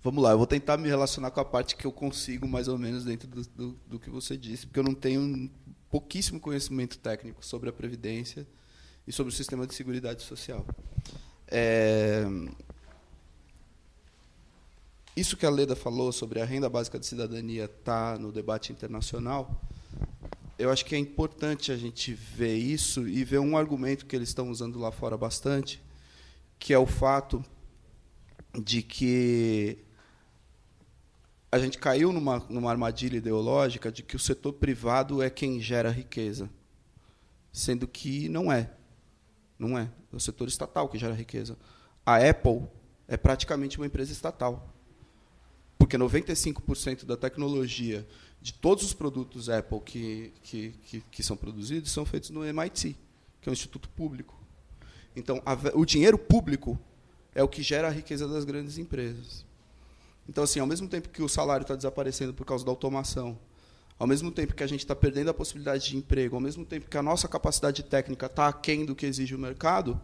Vamos lá, eu vou tentar me relacionar com a parte que eu consigo, mais ou menos, dentro do, do, do que você disse, porque eu não tenho pouquíssimo conhecimento técnico sobre a Previdência e sobre o sistema de seguridade social. É... Isso que a Leda falou sobre a renda básica de cidadania estar tá no debate internacional, eu acho que é importante a gente ver isso e ver um argumento que eles estão usando lá fora bastante, que é o fato de que a gente caiu numa, numa armadilha ideológica de que o setor privado é quem gera riqueza, sendo que não é. Não é. É o setor estatal que gera riqueza. A Apple é praticamente uma empresa estatal. Porque 95% da tecnologia de todos os produtos Apple que, que, que, que, são produzidos são feitos no MIT, que é um instituto público. Então, a, o dinheiro público é o que gera a riqueza das grandes empresas. Então, assim, ao mesmo tempo que o salário está desaparecendo por causa da automação, ao mesmo tempo que a gente está perdendo a possibilidade de emprego, ao mesmo tempo que a nossa capacidade técnica está aquém do que exige o mercado,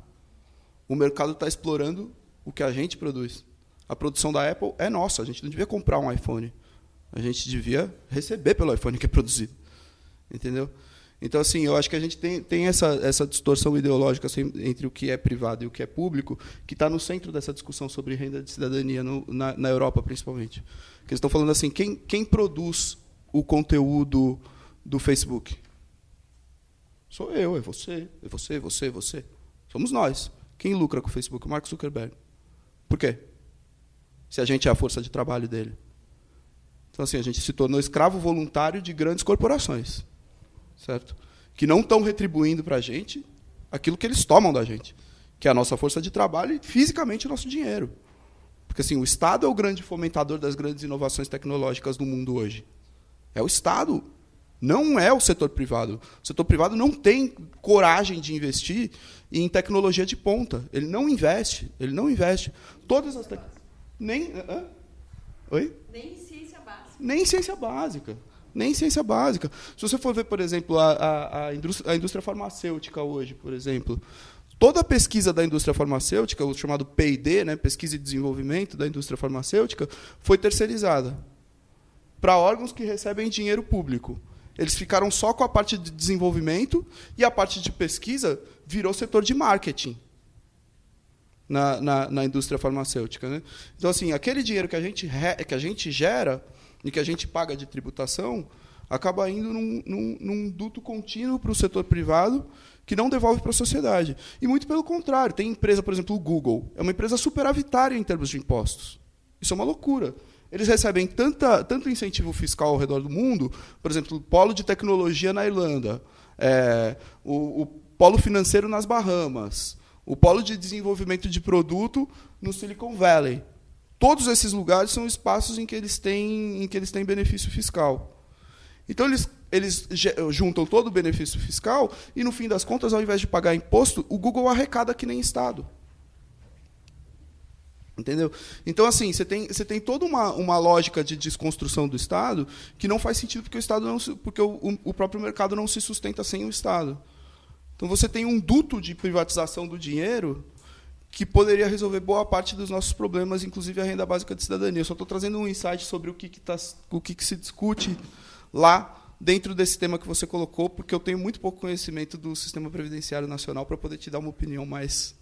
o mercado está explorando o que a gente produz. A produção da Apple é nossa, a gente não devia comprar um iPhone. A gente devia receber pelo iPhone que é produzido. Entendeu? Então, assim, eu acho que a gente tem, tem essa, essa distorção ideológica assim, entre o que é privado e o que é público, que está no centro dessa discussão sobre renda de cidadania, no, na, na, Europa, principalmente. Que eles estão falando assim, quem, quem produz o conteúdo do Facebook? Sou eu, é você, é você, é você, é você. Somos nós. Quem lucra com o Facebook? Mark Zuckerberg. Por quê? Se a gente é a força de trabalho dele. Então, assim, a gente se tornou escravo voluntário de grandes corporações certo? Que não estão retribuindo para a gente aquilo que eles tomam da gente, que é a nossa força de trabalho e fisicamente o nosso dinheiro. Porque assim, o Estado é o grande fomentador das grandes inovações tecnológicas do mundo hoje. É o Estado, não é o setor privado. O setor privado não tem coragem de investir em tecnologia de ponta. Ele não investe, ele não investe. Todas as te... nem? Oi? Nem ciência básica. Nem ciência básica nem ciência básica. Se você for ver, por exemplo, a, a, a, indústria, a indústria farmacêutica hoje, por exemplo, toda a pesquisa da indústria farmacêutica, o chamado P&D, né, pesquisa e desenvolvimento da indústria farmacêutica, foi terceirizada para órgãos que recebem dinheiro público. Eles ficaram só com a parte de desenvolvimento e a parte de pesquisa virou setor de marketing na, na, na indústria farmacêutica. Né? Então, assim, aquele dinheiro que a gente, que a gente gera e que a gente paga de tributação acaba indo num, num, num duto contínuo para o setor privado que não devolve para a sociedade. E muito pelo contrário. Tem empresa, por exemplo, o Google. É uma empresa superavitária em termos de impostos. Isso é uma loucura. Eles recebem tanta, tanto incentivo fiscal ao redor do mundo, por exemplo, o polo de tecnologia na Irlanda, é, o, o polo financeiro nas Bahamas, o polo de desenvolvimento de produto no Silicon Valley. Todos esses lugares são espaços em que eles têm, em que eles têm benefício fiscal. Então, eles, eles juntam todo o benefício fiscal e, no fim das contas, ao invés de pagar imposto, o Google arrecada que nem Estado. Entendeu? Então, assim, você tem, você tem toda uma, uma lógica de desconstrução do Estado que não faz sentido porque o Estado não porque o, o próprio mercado não se sustenta sem o Estado. Então você tem um duto de privatização do dinheiro que poderia resolver boa parte dos nossos problemas, inclusive a renda básica de cidadania. Eu só estou trazendo um insight sobre o que, que, tá, o que, que se discute lá dentro desse tema que você colocou, porque eu tenho muito pouco conhecimento do sistema previdenciário nacional para poder te dar uma opinião mais,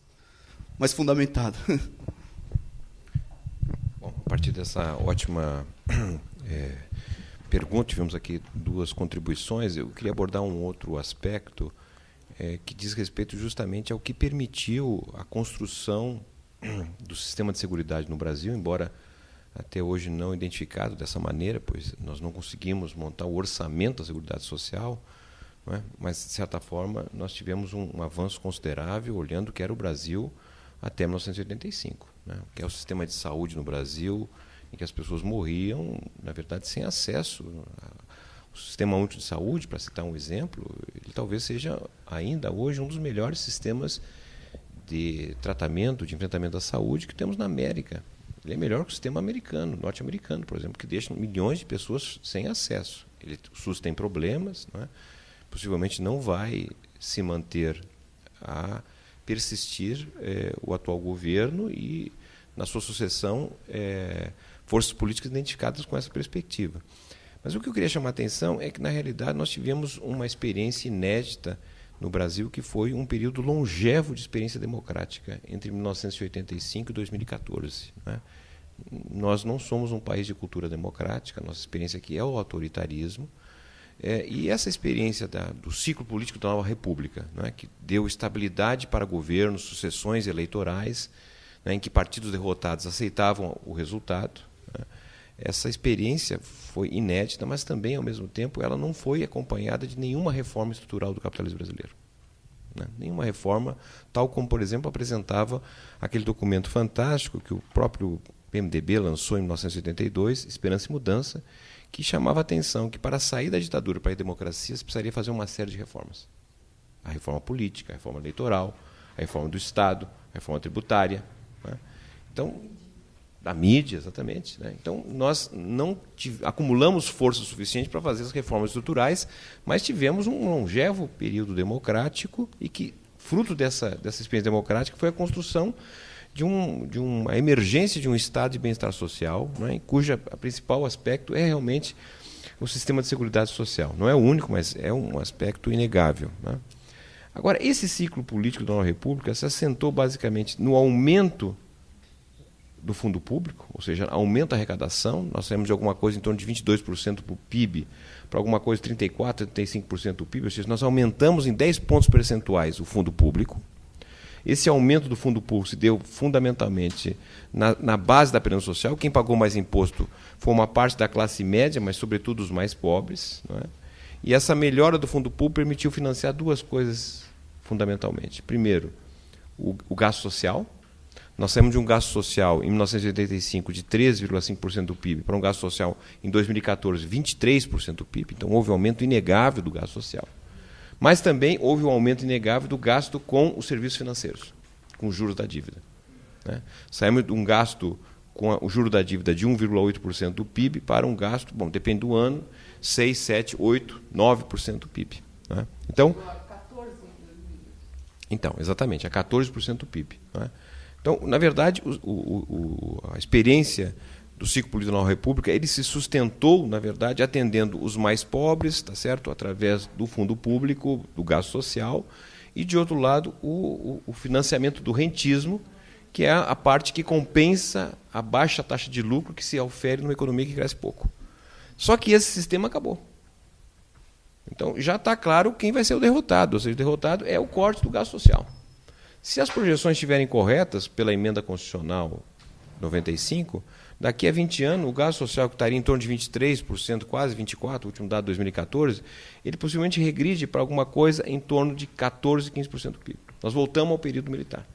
mais fundamentada. [LAUGHS] Bom, a partir dessa ótima é, [COUGHS] pergunta, tivemos aqui duas contribuições. Eu queria abordar um outro aspecto é, que diz respeito justamente ao que permitiu a construção [CLEARS THROAT] do sistema de segurança no Brasil, embora até hoje não identificado dessa maneira, pois nós não conseguimos montar o orçamento da Seguridade Social, é? mas, de certa forma, nós tivemos um, um, avanço considerável olhando o que era o Brasil até 1985, né? que é o sistema de saúde no Brasil, em que as pessoas morriam, na verdade, sem acesso o Sistema Único de Saúde, para citar um exemplo, ele talvez seja ainda hoje um dos melhores sistemas de tratamento, de enfrentamento da saúde que temos na América. Ele é melhor que o sistema americano, norte-americano, por exemplo, que deixa milhões de pessoas sem acesso. Ele, o SUS tem problemas, não é? possivelmente não vai se manter a persistir é, o atual governo e, na sua sucessão, é, forças políticas identificadas com essa perspectiva. Mas o que eu queria chamar a atenção é que, na realidade, nós tivemos uma experiência inédita no Brasil, que foi um período longevo de experiência democrática, entre 1985 e 2014. Né? Nós não somos um país de cultura democrática, nossa experiência aqui é o autoritarismo. É, e essa experiência da, do ciclo político da nova república, né, que deu estabilidade para governos, sucessões eleitorais, né, em que partidos derrotados aceitavam o resultado, essa experiência foi inédita, mas também, ao mesmo tempo, ela não foi acompanhada de nenhuma reforma estrutural do capitalismo brasileiro. Né? Nenhuma reforma, tal como, por exemplo, apresentava aquele documento fantástico que o próprio PMDB lançou em 1982, Esperança e Mudança, que chamava a atenção que para sair da ditadura para a democracia se precisaria fazer uma série de reformas. A reforma política, a reforma eleitoral, a reforma do Estado, a reforma tributária. Né? Então, da mídia, exatamente. Né? Então, nós não acumulamos força suficiente para fazer as reformas estruturais, mas tivemos um longevo período democrático e que, fruto dessa, dessa experiência democrática, foi a construção de, um, de uma emergência de um estado de bem-estar social, né, cuja a principal aspecto é realmente o sistema de segurança social. Não é o único, mas é um aspecto inegável. Né? Agora, esse ciclo político da nova república se assentou basicamente no aumento do fundo público, ou seja, aumento a arrecadação, nós temos de alguma coisa em torno de 22% para o PIB, para alguma coisa 34%, 35% do PIB, ou seja, nós aumentamos em 10 pontos percentuais o fundo público. Esse aumento do fundo público se deu fundamentalmente na, na base da previdência social. Quem pagou mais imposto foi uma parte da classe média, mas sobretudo os mais pobres. É? E essa melhora do fundo público permitiu financiar duas coisas fundamentalmente. Primeiro, o, o gasto social. Nós saímos de um gasto social em 1985 de 13,5% do PIB para um gasto social em 2014 23% do PIB. Então houve um aumento inegável do gasto social. Mas também houve um aumento inegável do gasto com os serviços financeiros, com os juros da dívida. Né? Saímos de um gasto com o juro da dívida de 1,8% do PIB para um gasto, bom, depende do ano, 6, 7, 8, 9% do PIB. Né? Então, então, exatamente, a 14% do PIB. Né? Então, na verdade, o, o, a experiência do ciclo político da república, ele se sustentou, na verdade, atendendo os mais pobres, tá certo, através do fundo público, do gasto social, e de outro lado o, o financiamento do rentismo, que é a parte que compensa a baixa taxa de lucro que se ofere numa economia que cresce pouco. Só que esse sistema acabou. Então já está claro quem vai ser o derrotado, ou seja, o derrotado é o corte do gasto social. Se as projeções estiverem corretas pela emenda constitucional 95, Daqui a 20 anos, o gasto social que estaria em torno de 23%, quase 24%, o último dado de 2014, ele possivelmente regride para alguma coisa em torno de 14%, 15% do PIB. Nós voltamos ao período militar.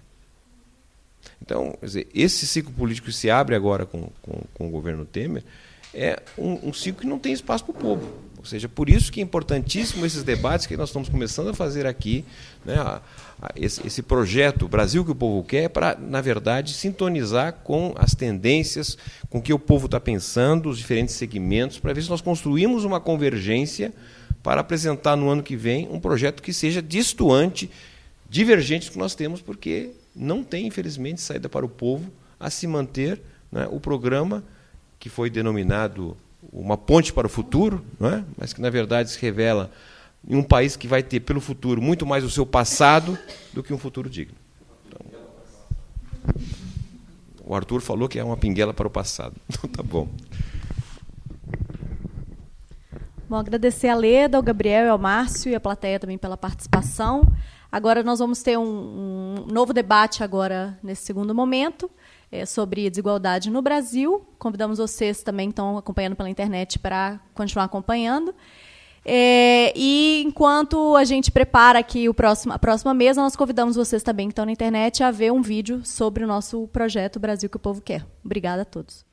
Então, dizer, esse ciclo político que se abre agora com, com, com o governo Temer é um, um ciclo que não tem espaço para o povo. Ou seja, por isso que é importantíssimo esses debates que nós estamos começando a fazer aqui, né, a, a, esse, esse, projeto Brasil que o povo quer, para, na verdade, sintonizar com as tendências, com o que o povo está pensando, os diferentes segmentos, para ver se nós construímos uma convergência para apresentar no ano que vem um projeto que seja distoante, divergente do que nós temos, porque não tem, infelizmente, saída para o povo a se manter né, o programa que foi denominado uma ponte para o futuro, não é? mas que na verdade se revela em um país que vai ter pelo futuro muito mais o seu passado do que um futuro digno. Então, o Arthur falou que é uma pinguela para o passado. [LAUGHS] Então tá bom. Bom, agradecer a Leda, ao Gabriel, ao Márcio e à plateia também pela participação. Agora nós vamos ter um, um novo debate agora nesse segundo momento é, sobre desigualdade no Brasil. Convidamos vocês também estão acompanhando pela internet para continuar acompanhando. É, e enquanto a gente prepara aqui o próximo, a próxima mesa, nós convidamos vocês também que estão na internet a ver um vídeo sobre o nosso projeto Brasil que o Povo Quer. Obrigada a todos.